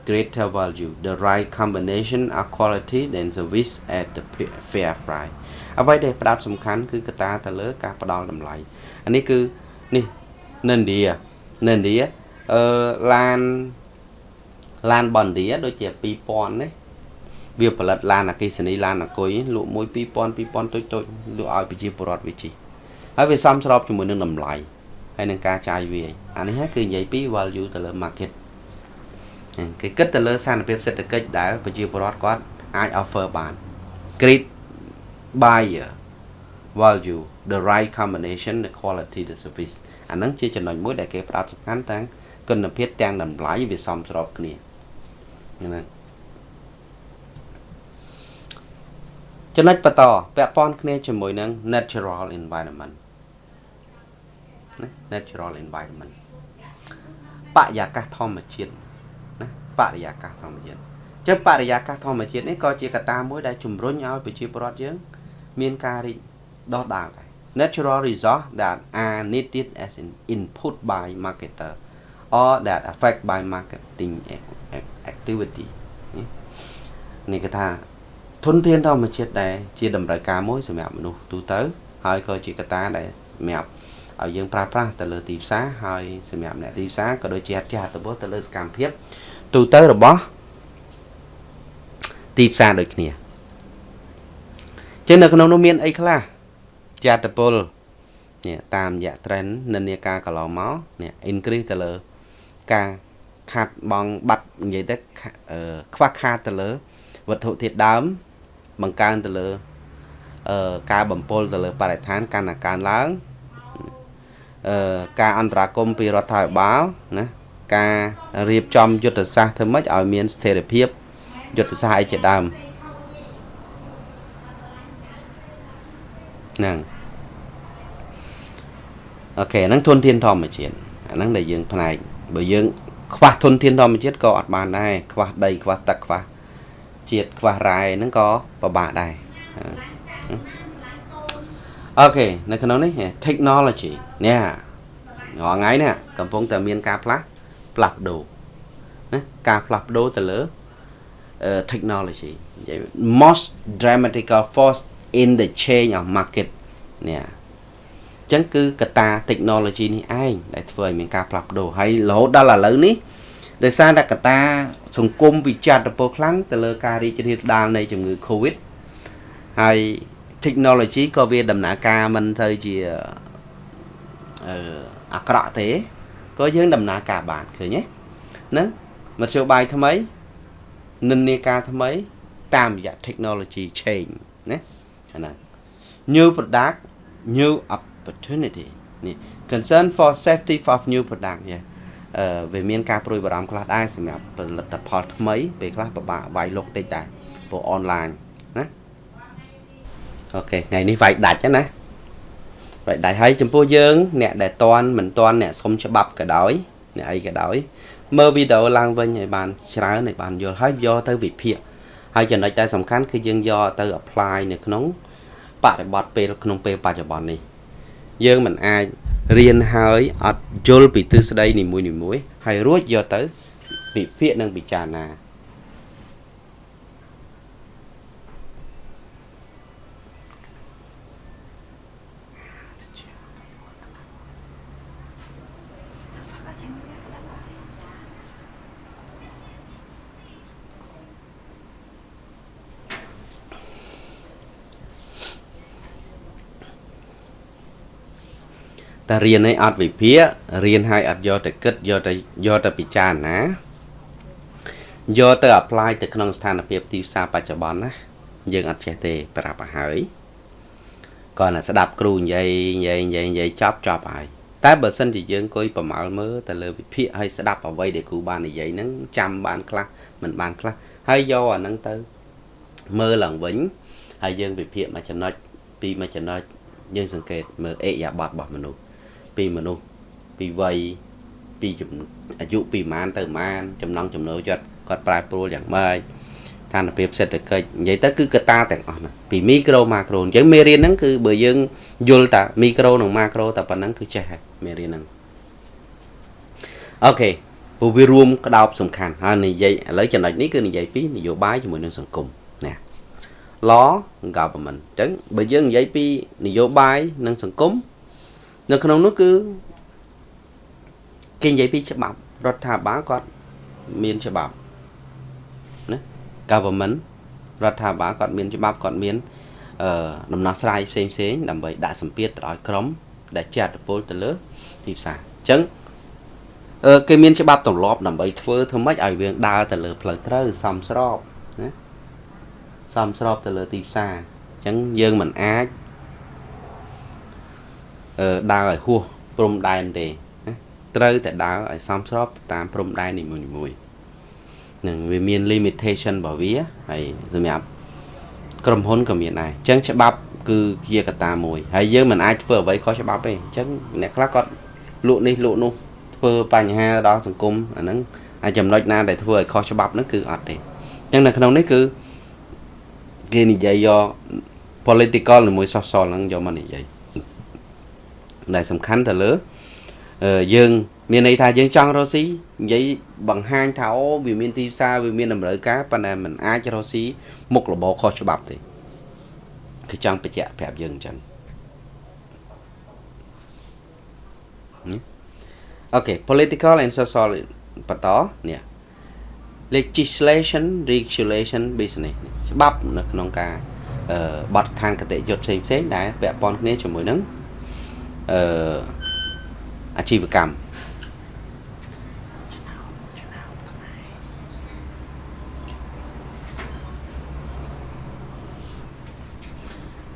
greater value the right combination of quality and service at the fair price អ្វីដែលផ្ដោតសំខាន់គឺកត្តាទៅលើការផ្ដល់តម្លៃអានេះគឺនេះនៅឥណ្ឌានៅឥណ្ឌា អឺឡានឡានបនឌីដូចជា2000នេះវាផលិតឡានអគិសនីឡានអគុយលក់មួយ2000 2000តូចតូចលក់ឲ្យប្រជាពលរដ្ឋវាជីហើយវាសមស្របជាមួយនឹងតម្លៃហើយនឹងការចាយវាអានេះហើយគឺនិយាយពី value ទៅលើ market គេគិតទៅលើស្ថានភាពសេដ្ឋកិច្ចដែលប្រជាពលរដ្ឋគាត់អាច offer បាន great buyer value the right combination the quality the service អាហ្នឹងជាចំណុចមួយដែលគេផ្ដោតសំខាន់ទាំង គុណភាពទាំងតម្លៃវាសមស្របគ្នាហ្នឹងចំណុចបន្តពាក់ព័ន្ធគ្នាជាមួយនឹង natural environment natural environment បរិយាកាសធម្មជាតិណាបរិយាកាសធម្មជាតិចឹងបរិយាកាសធម្មជាតិនេះក៏ជាកត្តាមួយដែលជំរុញឲ្យប្រជាពលរដ្ឋយើង មានការរីកដុះដាលដែរ natural resource that are needed as an input by marketer or that affect by marketing activity នេះគេថាធនធានធម្មជាតិដែលជាតម្រូវការមួយសម្រាប់មនុស្សទូទៅហើយក៏ជាកត្តាដែលសម្រាប់ឲ្យយើងប្រើប្រាស់ទៅលើទីផ្សារហើយសម្រាប់អ្នកទីផ្សារក៏ដូចជាអធិបតេយ្យទៅលើសកម្មភាពទូទៅរបស់ទីផ្សារដូចគ្នាចឹងនៅក្នុងនោះមានអីខ្លះជាអត្តពលនេះតាមរយៈ trend និន្នាការកន្លងមកនេះ increase ទៅលើ ការខាត់បងបាត់និយាយទៅខ្វះខាតទៅលើវត្ថុធាតុដើម បង្កើនទៅលើអឺការបំពុលទៅលើបរិស្ថានកាន់តែកើនឡើងអឺការអន្តរាគមពីរដ្ឋាភិបាលណាការរៀបចំយុទ្ធសាស្ត្រធ្វើម៉េចឲ្យមានស្ថិរភាពយុទ្ធសាស្ត្រអីជាដើមហ្នឹងអូខេហ្នឹងធនធានធម្មជាតិអាហ្នឹងដែលយើងផ្នែក បើយើង ខ្វះធនធានធម្មជាតិក៏អត់បានដែរខ្វះដីខ្វះទឹកខ្វះជាតិខ្វះរ៉ែហ្នឹងក៏ពិបាកដែរអូខេនៅក្នុងនេះ technology នេះរាល់ថ្ងៃនេះកំពុងតែមានការផ្លាស់ផ្លាស់ប្ដូរណាការផ្លាស់ប្ដូរទៅលើ technology និយាយ most dramatical force in the change of market នេះអញ្ចឹងគឺកត្តា technology នេះឯងដែលធ្វើឲ្យមានការផ្លាស់ប្ដូរហើយរហូតដល់ឥឡូវនេះដោយសារតែកត្តាសង្គមវិចារទៅខ្លាំងទៅលើការរីករាលដាលនៃជំងឺ Covid ហើយ technology ក៏វាដំណើរការមិនទៅជាអឺអាក្រក់ទេក៏យើងដំណើរការបានឃើញទេហ្នឹងមធ្យោបាយថ្មីនិន្នាការថ្មី តាមរយៈ technology change ណាអាហ្នឹង new product new opportunity នេះ concern for safety of new product យ៉ាអឺវាមានការព្រួយបារម្ភខ្លះដែរសម្រាប់ផលិតផលថ្មីពេលខ្លះពិបាកវាយលុកតិចដែរព្រោះអនឡាញណាអូខេថ្ងៃនេះវាយដាច់ណាវាយដាច់ហើយចំពោះយើង អ្នកដែលតន់មិនតន់អ្នកសុំច្បាប់ក៏ដោយអ្នកអីក៏ដោយមើលវីដេអូឡើងវិញឲ្យបានច្រើនឲ្យបានយល់ហើយយកទៅវិភាគហើយចំណុចដែលសំខាន់គឺយើងយកទៅ apply នៅក្នុងបរិបទពេលក្នុងពេលបច្ចុប្បន្ននេះ យើងមិនអាចរៀនហើយអត់យល់ពីទិសដីនីមួយៗហើយរួចយកទៅវិភាគនិងពិចារណា តែរៀនឲ្យអត់វិភាគរៀនឲ្យអត់យកទៅគិតយកទៅយកទៅពិចារណាយកទៅ apply ទៅក្នុងស្ថានភាពទីផ្សារបច្ចុប្បន្នណាយើងអត់ចេះទេប្រាប់ឲ្យហើយគាត់ណាស្ដាប់គ្រូនិយាយនិយាយនិយាយនិយាយចប់ចប់ហើយតែបើសិនជាយើងអង្គុយប្រមាលមើលទៅលើវិភាគឲ្យស្ដាប់អ្វីដែលគ្រូបាននិយាយហ្នឹងចាំបានខ្លះមិនបានខ្លះហើយយកអាហ្នឹងទៅមើលឡើងវិញហើយយើងវិភាគមួយចំណុចពីរមួយចំណុចយើងសង្កេតមើលអេយ៉ាប័តរបស់មនុស្ស ពីមនុស្សពីវ័យពីអាយុពីប្រហែលទៅប្រហែលចំណង់ចំណូលចិត្តគាត់ប្រែប្រួលយ៉ាងម៉េចស្ថានភាពសេដ្ឋកិច្ចនិយាយទៅគឺកត្តាទាំងអស់ណាពីមីក្រូម៉ាក្រូអញ្ចឹងមេរៀនហ្នឹងគឺបើយើងយល់តាមីក្រូនិងម៉ាក្រូតែប៉ុណ្ណឹងគឺចេះហើយមេរៀនហ្នឹងអូខេព្រោះវារួមក្តោបសំខាន់ហើយនិយាយឥឡូវចំណុចនេះគឺនិយាយពីនយោបាយជាមួយនឹងសង្គមណា law government អញ្ចឹងបើយើងនិយាយពីនយោបាយនិងសង្គម នៅក្នុងនោះគឺគេនិយាយពីច្បាប់រដ្ឋាភិបាលគាត់មានច្បាប់ណា government រដ្ឋាភិបាលគាត់មានច្បាប់គាត់មានអឺដំណោះស្រាយផ្សេងផ្សេងដើម្បីដាក់សម្ពាធទៅឲ្យក្រមដែលជាអត្តពលទៅលើទីផ្សារអញ្ចឹងអឺគេមានច្បាប់ទម្លាប់ដើម្បីធ្វើធ្វើម៉េចឲ្យវាដើរទៅលើផ្លូវត្រូវសមស្របណាសមស្របទៅលើទីផ្សារអញ្ចឹងយើងមិនអាច ដើរឲ្យហួសព្រំដែនទេណាត្រូវតែដើរឲ្យសមស្របតាមព្រំដែននីមួយៗនឹងវាមាន limitation របស់វាហើយសម្រាប់ក្រុមហ៊ុនក៏មានដែរអញ្ចឹងច្បាប់គឺជាកត្តាមួយហើយយើងមិនអាចធ្វើអ្វីខុសច្បាប់ទេអញ្ចឹងអ្នកខ្លះគាត់លក់នេះលក់នោះធ្វើបញ្ហាដល់សង្គមអាហ្នឹងហើយចំណុចណាដែលធ្វើឲ្យខុសច្បាប់ហ្នឹងគឺអត់ទេអញ្ចឹងនៅក្នុងនេះគឺគេនិយាយយក political ជាមួយ social ហ្នឹងយកមកនិយាយ ដែលសំខាន់ទៅលើយើងមានន័យថាយើងចង់រកស៊ីនិយាយបង្ហាញថាអូវាមានទីផ្សារវាមានតម្រូវការប៉ុន្តែมันអាចរកស៊ីមុខរបរខុសច្បាប់ទេគឺចង់បញ្ជាក់ប្រាប់យើងអញ្ចឹងអូខេ political and social បន្តនេះ legislation regulation business ច្បាប់នៅក្នុងការបទដ្ឋានគតិយុត្តផ្សេងផ្សេងដែលពាក់ព័ន្ធគ្នាជាមួយនឹង អឺអាជីវកម្ម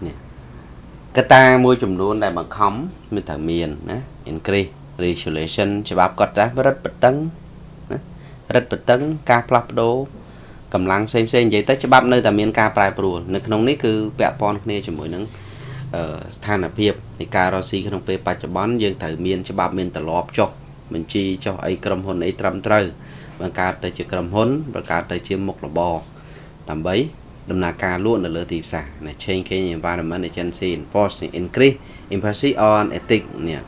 នេះកត្តាមួយចំនួនដែលបង្ខំមានតែមានណា increase regulation ច្បាប់គាត់ដែររឹតបន្តឹងណារឹតបន្តឹងការផ្លាស់ប្ដូរកម្លាំងផ្សេងផ្សេងនិយាយទៅច្បាប់នៅតែមានការប្រែប្រួលនៅក្នុងនេះគឺពាក់ព័ន្ធគ្នាជាមួយនឹង ស្ថានភាពនៃការរកស៊ីក្នុងពេលបច្ចុប្បន្នយើងត្រូវមានច្បាប់មានទម្លាប់ចុះបញ្ជីចុះអីក្រុមហ៊ុនអីត្រឹមត្រូវបង្កើតទៅជាក្រុមហ៊ុនបង្កើតទៅជាមុខរបរដើម្បីដំណើរការលក់នៅលើទីផ្សារណា changing environment agency enforcing increase emphasis on ethics នេះ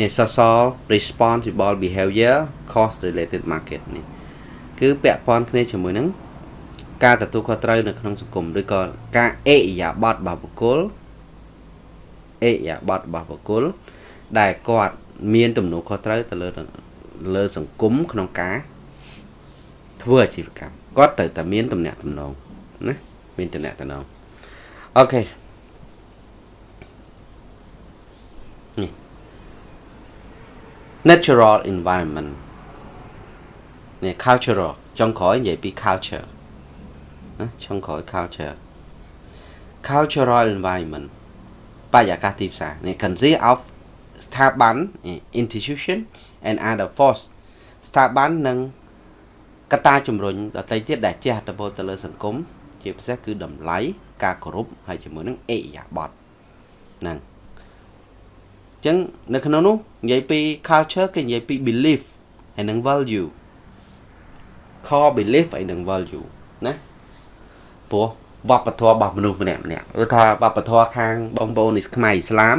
នេះ social responsible behavior cost related market នេះគឺពាក់ព័ន្ធគ្នាជាមួយនឹងការទទួលខុសត្រូវនៅក្នុងសង្គមឬក៏ការអេយ៉ាបតរបស់បុគ្គល អេយ៉ាបតរបស់បុគ្គលដែលគាត់មានទំនួលខុសត្រូវទៅលើលើសង្គមក្នុងការធ្វើអាជីវកម្មគាត់ត្រូវតែមានតំណែងតំណងណាមានតំណែងតំណងអូខេនេះ natural environment នេះ cultural ចុងក្រោយនិយាយពី culture ណាចុងក្រោយ culture cultural environment បរិយាកាសទីផ្សារនេះ consist of ស្ថាប័ន institution and other force ស្ថាប័ននិងកត្តាជំរុញដទៃទៀតដែលជះឥទ្ធិពលទៅលើសង្គមជាពិសេសគឺតម្លៃការគោរពហើយជាមួយនឹងអេយ៉ាបតហ្នឹងអញ្ចឹងនៅក្នុងនោះនិយាយពី culture គេនិយាយពី belief ហើយនឹង value core belief ហើយនឹង value ណាព្រោះ វប្បធម៌របស់មនុស្សម្នាក់ម្នាក់គឺថាវប្បធម៌ខាងបងប្អូននេះខ្មែរឥស្លាម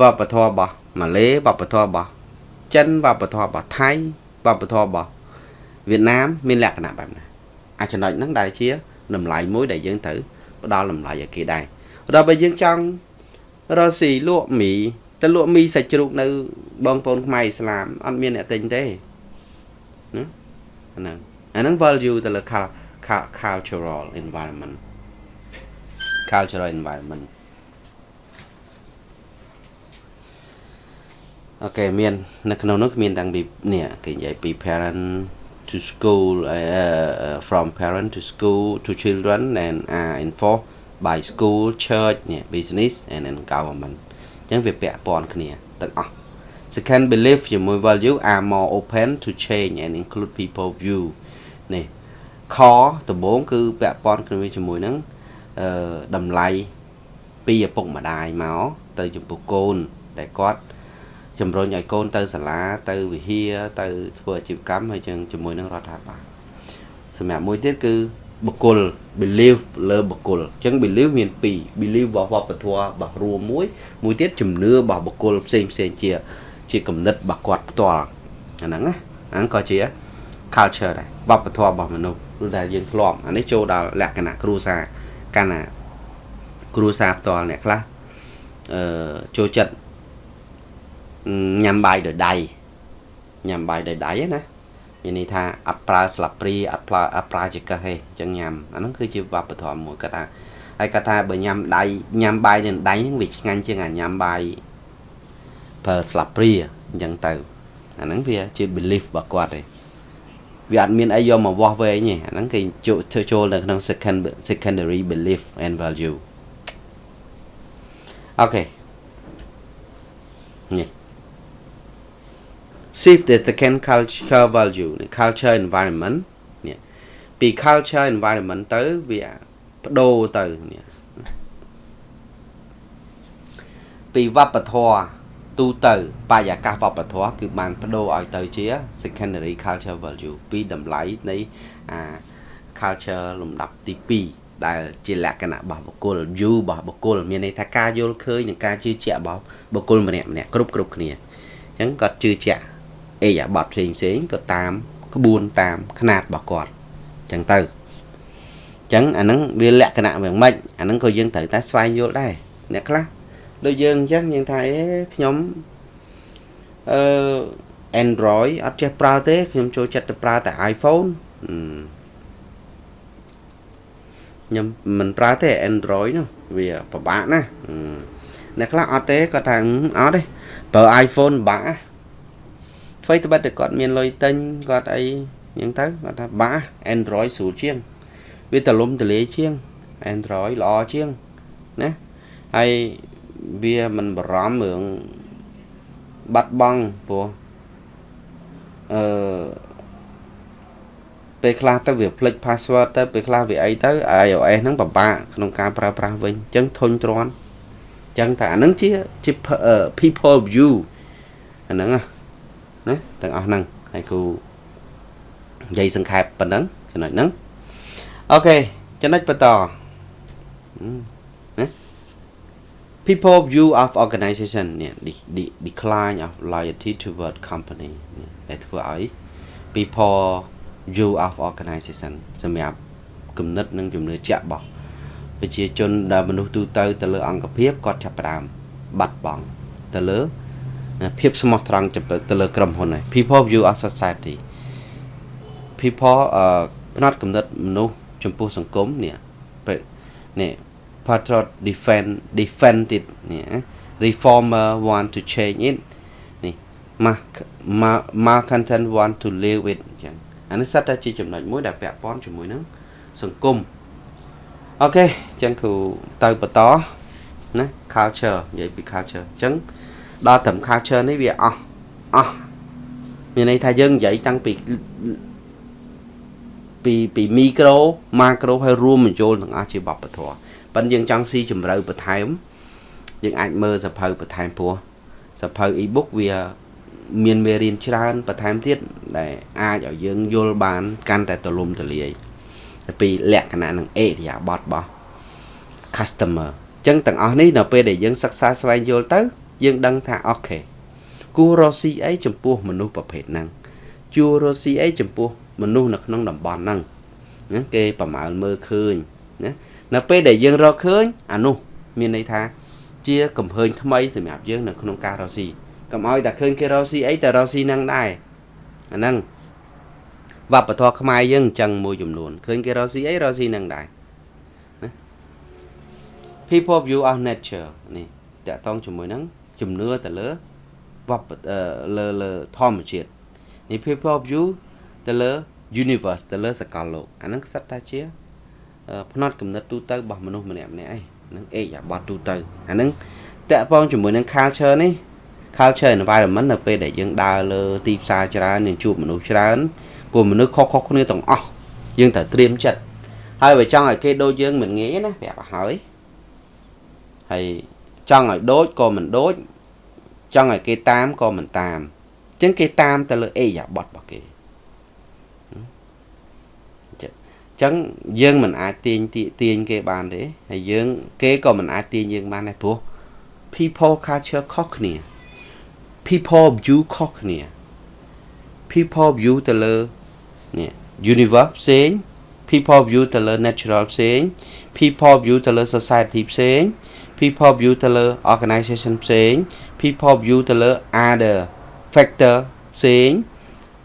វប្បធម៌របស់ម៉ាឡេវប្បធម៌របស់ចិនវប្បធម៌របស់ថៃវប្បធម៌របស់វៀតណាមមានលក្ខណៈបែបណាអាចចំណុចហ្នឹងដែលជាតម្លៃមួយដែលយើងត្រូវផ្ដល់តម្លៃឲ្យគេដែរដល់បើយើងចង់រកស៊ីលក់មីទៅលក់មីសាច់ជ្រូកនៅ បងប្អូនខ្មែរឥស្លាមអត់មានអ្នកទិញទេណាហ្នឹងអាហ្នឹង value ទៅលើ cultural environment cultural environment អូខេមាន នៅក្នុងនោះមានតាំងពីនេះគេនិយាយពី parent to school uh, from parent to school to children and are enforced by school church នេះ business and then government អញ្ចឹងវាពាក់ព័ន្ធគ្នាទាំងអស់ second belief ជាមួយ value are more open to change and include people view នេះខដំបូងគឺពាក់ព័ន្ធគ្នាជាមួយនឹងអឺ តម្លៃពីឪពុកម្ដាយមកទៅចំពោះកូនដែលគាត់ជំរុញឲ្យកូនទៅសាលាទៅវិហារទៅធ្វើអាជីវកម្មហើយចឹងជាមួយនឹងរដ្ឋាភិបាលសម្រាប់មួយទៀតគឺបុគ្គល believe លើបុគ្គលអញ្ចឹង believe មាន2 believe របស់វប្បធម៌របស់រួមមួយមួយទៀតជំនឿរបស់បុគ្គលផ្សេងផ្សេងជា ជាគំនិតរបស់គាត់ផ្ទាល់អាហ្នឹងណាអាហ្នឹងក៏ជា culture ដែរវប្បធម៌របស់មនុស្សឬដែលយើងធ្លាប់អានេះចូលដល់លក្ខណៈគ្រួសារ កាលណាគ្រួសារផ្ទាល់អ្នកខ្លះអឺចូលចិត្តញ៉ាំបាយដោយដៃញ៉ាំបាយដោយដៃណាមានន័យថាអត់ប្រើស្លាបព្រីអត់ប្រើអត់ប្រើចង្កឹះទេអញ្ចឹងញ៉ាំអាហ្នឹងគឺជាវប្បធម៌មួយគាត់ថាហើយគាត់ថាបើញ៉ាំដៃញ៉ាំបាយនឹងដៃហ្នឹងវាឆ្ងាញ់ជាងអាញ៉ាំបាយប្រើស្លាបព្រីអញ្ចឹងទៅអាហ្នឹងវាជា belief របស់គាត់ទេ វាអត់មានអីយកមកវាស់វែងទេអាហ្នឹងគេចូលចូលនៅក្នុង second secondary belief and value អូខេនេះ shift the second culture value culture environment នេះពី culture environment ទៅវាបដូរទៅនេះពីវប្បធម៌ ទូទៅបរិយាកាសវប្បធម៌គឺបានបដូរឲ្យទៅជា secondary culture value ពីតម្លៃនៃអា culture លំដាប់ទី2ដែលជាលក្ខណៈរបស់បុគ្គល view របស់បុគ្គលមានន័យថាការយល់ឃើញនិងការជឿជាក់របស់បុគ្គលម្នាក់ម្នាក់គ្រប់គ្រប់គ្នាអញ្ចឹងគាត់ជឿជាក់អេយ៉ាបតផ្សេងផ្សេងក៏តាមក្បួនតាមຂະຫນាតរបស់គាត់អញ្ចឹងទៅអញ្ចឹងអាហ្នឹងវាលក្ខណៈយ៉ាងម៉េចអាហ្នឹងក៏យើងត្រូវតែស្វែងយល់ដែរអ្នកខ្លះ ដូចយើងអញ្ចឹងយើងថាអេខ្ញុំអឺ Android អត់ចេះប្រើទេខ្ញុំចូលចិត្តទៅប្រើតែ iPhone ខ្ញុំមិនប្រើទេ Android នោះវាពិបាកណាស់អ្នកខ្លះអត់ទេគាត់ថាអត់ទេប្រើ iPhone ពិបាកអ្វីត្បិតតែគាត់មានលុយទិញគាត់អីយ៉ាងទៅគាត់ថាបា Android ស្រួលជាង វាទលំទលាយជាង Android ល្អជាងណាហើយ វាមិនបារម្ភរឿងបាត់បង់ព្រោះអឺពេលខ្លះទៅវាភ្លេច password ទៅពេលខ្លះវាអីទៅ iOS ហ្នឹងពិបាកក្នុងការប្រើប្រាស់វិញអញ្ចឹងធុញទ្រាន់អញ្ចឹងតែអាហ្នឹងជាជា people view អាហ្នឹងណាទាំងអស់ហ្នឹងហើយគូនិយាយសង្ខេបប៉ុណ្ណឹងចំណុចហ្នឹងអូខេចំណុចបន្តណា people view of organization នេះ decline of loyalty toward company នេះដែលធ្វើឲ្យ people view of organization សម្រាប់គំនិតនិងជំនឿជាក់របស់ប្រជាជនដែលមនុស្សទូទៅទៅលើអង្គភាពគាត់ចាប់ផ្ដើមបាត់បង់ទៅលើភាពស្មោះត្រង់ទៅលើក្រុមហ៊ុនហើយ people view of society people អឺផ្នត់កំណត់មនុស្សចំពោះសង្គមនេះនេះ patriot defend defended នេះ reformer want to change it នេះ malcontent want to live with អញ្ចឹងអានេះសិតតែជាចំណុចមួយដែលពាក់ព័ន្ធជាមួយនឹងសង្គមអូខេអញ្ចឹងគ្រូទៅបន្តណា culture និយាយពី culture អញ្ចឹងដល់ត្រឹម culture នេះវាអស់អស់មានន័យថាយើងនិយាយតាំងពីពីពីមីក្រូម៉ាក្រូហើយរួមបញ្ចូលទាំងអស់ជាវប្បធម៌ ប៉ិនយើងចង់ស៊ីជម្រៅបន្ថែមយើងអាចមើលសភៅបន្ថែមពោះសភៅ e-book វាមានមេរៀនច្រើនបន្ថែមទៀតដែលអាចឲ្យយើងយល់បាន កាន់តែទូលំទូលាយពីលក្ខណៈនិងអេរិយាបថរបស់ customer អញ្ចឹងទាំងអស់នេះនៅពេលដែលយើងសិក្សាស្វែងយល់ទៅ យើងដឹងថាអូខេគួររកស៊ីអីចំពោះមនុស្សប្រភេទហ្នឹងជួររកស៊ីអីចំពោះមនុស្សនៅក្នុងតំបន់ហ្នឹងណាគេប្រមាលមើលឃើញណា នៅពេលដែលយើងរកឃើញអានោះមានន័យថាជាកំហើញថ្មីសម្រាប់យើងនៅក្នុងការរកស៊ីកុំឲ្យតែឃើញគេរកស៊ីអីតែរកស៊ីនឹងដែរអាហ្នឹងវប្បធម៌ខ្មែរយើងអញ្ចឹងមួយចំនួនឃើញគេរកស៊ីអីរកស៊ីនឹងដែរណា people view of nature នេះតកតងជាមួយនឹងជំនឿទៅលើវប្បលើលើធម្មជាតិនេះ people view ទៅលើ universe ទៅលើសកលលោកអាហ្នឹងសិតតែជា ផ្នត់គំនិតទូទៅរបស់មនុស្សម្នាក់ម្នាក់ឯងហ្នឹងអេយ៉ាបត់ទូទៅអាហ្នឹងតាក់ពងជាមួយនឹង culture នេះ culture environment នៅពេលដែលយើងដើរលើទីផ្សារច្រើនយើងជួបមនុស្សច្រើនពួកមនុស្សខុសៗគ្នាទាំងអស់យើងត្រូវត្រៀមចិត្តហើយបើចង់ឲ្យគេដូចយើងមិនងាយណាប្រាប់ឲ្យហើយហើយចង់ឲ្យដូចក៏មិនដូចចង់ឲ្យគេតាមក៏មិនតាមអញ្ចឹងគេតាមទៅលើអេយ៉ាបត់របស់គេ ចឹងយើងមិនអាចទាញទាញគេបានទេហើយយើងគេក៏មិនអាចទាញយើងបានដែរព្រោះ people culture ខុសគ្នា people view ខុសគ្នា people view ទៅលើនេះ universe ផ្សេង people view ទៅលើ natural ផ្សេង people view ទៅលើ society ផ្សេង people view ទៅលើ organization ផ្សេង people view ទៅលើ other factor ផ្សេង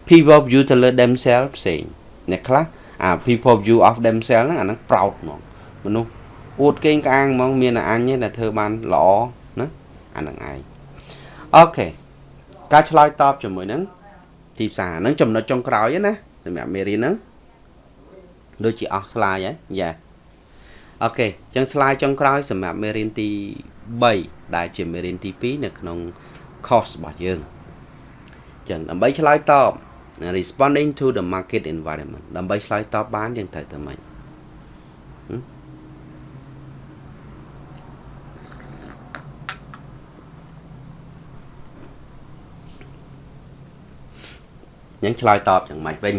people view ទៅលើ themselves ផ្សេងអ្នកខ្លះ អា people view of themselves ហ្នឹងអាហ្នឹង proud ហ្មងមនុស្សអួតកេងក្អាងហ្មងមានតែអញទេដែលធ្វើបានល្អណាអាហ្នឹងឯងអូខេការឆ្លើយតបជាមួយនឹងទីផ្សារហ្នឹងចំណុចចុងក្រោយណាសម្រាប់មេរៀនហ្នឹងដូចជាអស់ slide ហ៎យ៉ាអូខេអញ្ចឹង slide ចុងក្រោយសម្រាប់មេរៀនទី3ដែលជាមេរៀនទី2នៅក្នុង course របស់យើងអញ្ចឹងដើម្បីឆ្លើយតប responding to the market environment ដើម្បីឆ្លើយតបបានយើងត្រូវតែម៉េចយើងឆ្លើយតបយ៉ាងម៉េចវិញ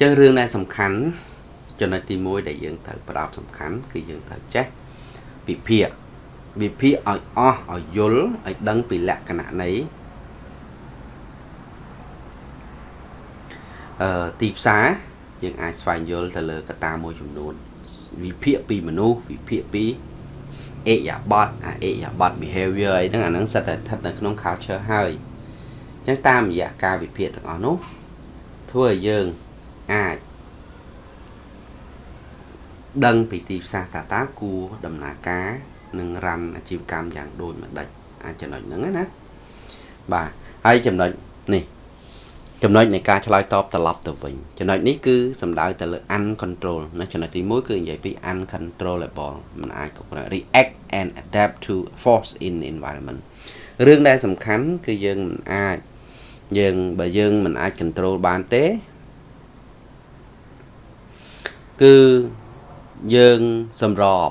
ចឹងរឿងដែលសំខាន់ចំណុចទី1ដែលយើងត្រូវផ្ដោតសំខាន់គឺយើងត្រូវចេះវិភាគវិភាគឲ្យអស់ឲ្យយល់ឲ្យដឹងពីលក្ខណៈនៃ ទីផ្សារយើងអាចស្វែងយល់ទៅលើកត្តាមួយចំនួនវិភាគពីមនុស្សវិភាគពីអេយ៉ាបតអាអេយ៉ាបត behavior អីហ្នឹងអាហ្នឹងសិតតែស្ថិតនៅក្នុង culture ហើយអញ្ចឹងតាមរយៈការវិភាគទាំងអស់នោះធ្វើឲ្យយើងអាចដឹងពីទីផ្សារតាតាគួរដំណើរការនិងរ៉ាន់អាជីវកម្មយ៉ាងដូចម្ដេចអាចចំណុចហ្នឹងណាបាទហើយចំណុចនេះ ចំណុចនៃការឆ្លើយតបត្រឡប់ទៅវិញចំណុចនេះគឺសំដៅទៅលើ uncontrol ណាចំណុចទី1គឺនិយាយពី uncontrollable มันអាចគ្រប់គ្រង react and adapt to force in environment រឿងដែលសំខាន់គឺយើងមិនអាចយើងបើយើងមិនអាច control បានទេគឺយើងសម្រប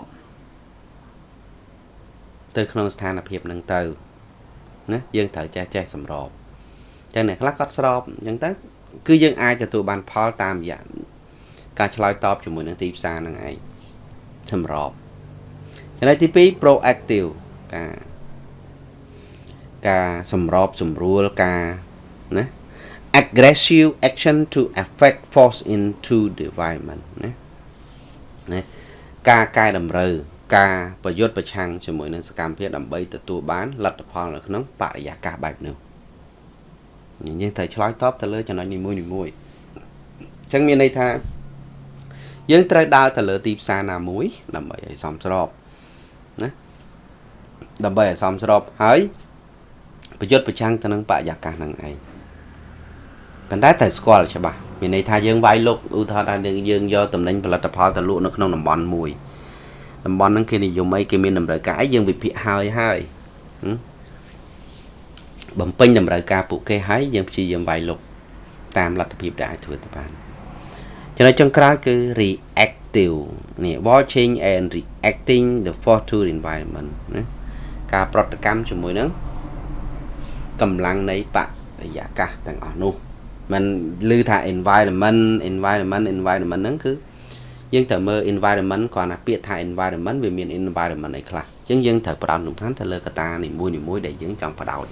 ទៅក្នុងស្ថានភាពហ្នឹងទៅណាយើងត្រូវចេះចេះសម្រប ចឹងអ្នកខ្លះគាត់ស្របអញ្ចឹងទៅគឺយើងអាចទទួលបានផលតាមរយៈការឆ្លើយតបជាមួយនឹងទីផ្សារហ្នឹងឯងសម្របចំណុចទី2 proactive ការការសម្របសម្រួលការណា aggressive action to affect force into the environment ណាណាការកែតម្រូវការប្រយុទ្ធប្រឆាំងជាមួយនឹងសកម្មភាពដើម្បីទទួលបានលទ្ធផលនៅក្នុងបរិយាកាសបែបនោះ យើងត្រូវឆ្លើយតបទៅលើចំណុចនីមួយៗអញ្ចឹងមានន័យថា យើងត្រូវដើរទៅលើទីផ្សារណាមួយ ដើម្បីឲ្យសមស្របណាដើម្បីឲ្យសមស្របហើយប្រយុទ្ធប្រឆាំងទៅនឹងបរិយាកាសហ្នឹងឯងប៉ុន្តែត្រូវស្គាល់ច្បាស់មានន័យថាយើងវាយលុកឧទាហរណ៍ថាយើងយកតំណែងផលិតផលទៅលក់នៅក្នុងតំបន់មួយតំបន់ហ្នឹងគេនិយមអីគេមានតម្រូវការអីយើងវិភាគហើយហើយ បំពេញតម្រូវការពួកគេហើយយើងព្យាយាមវាយលុកតាមលទ្ធភាពដែលអាចធ្វើទៅបានចំណុចចុងក្រោយគឺ reactive នេះ watching and reacting the force to the environment ណាការប្រតិកម្មជាមួយនឹងកម្លាំងនៃបរិយាកាសទាំងអស់នោះมันឮថា environment environment environment ហ្នឹងគឺយើងត្រូវមើល environment គ្រាន់តែពាក្យថា environment វាមាន environment អីខ្លះអញ្ចឹងយើងត្រូវផ្ដោតសំខាន់ទៅលើកត្តានីមួយៗដែលយើងចង់ផ្ដោត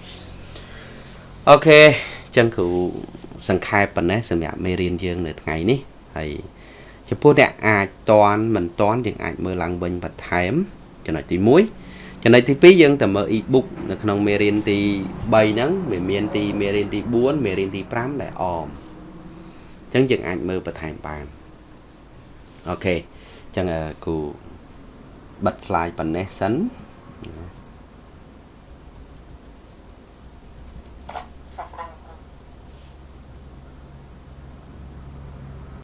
អូខេអញ្ចឹងគ្រូសង្ខេបប៉ុណ្ណេះសម្រាប់មេរៀនយើងនៅថ្ងៃនេះហើយចំពោះអ្នកអាចតន់មិនតន់យើងអាចមើលឡើងវិញបន្ថែមចំណុចទី1ចំណុចទី2យើងទៅមើល e-book នៅក្នុងមេរៀនទី3ហ្នឹងវាមានទីមេរៀនទី4មេរៀនទី5ដែលអមអញ្ចឹងយើងអាចមើលបន្ថែមបានអូខេអញ្ចឹងគូបិទ slide ប៉ុណ្ណេះសិន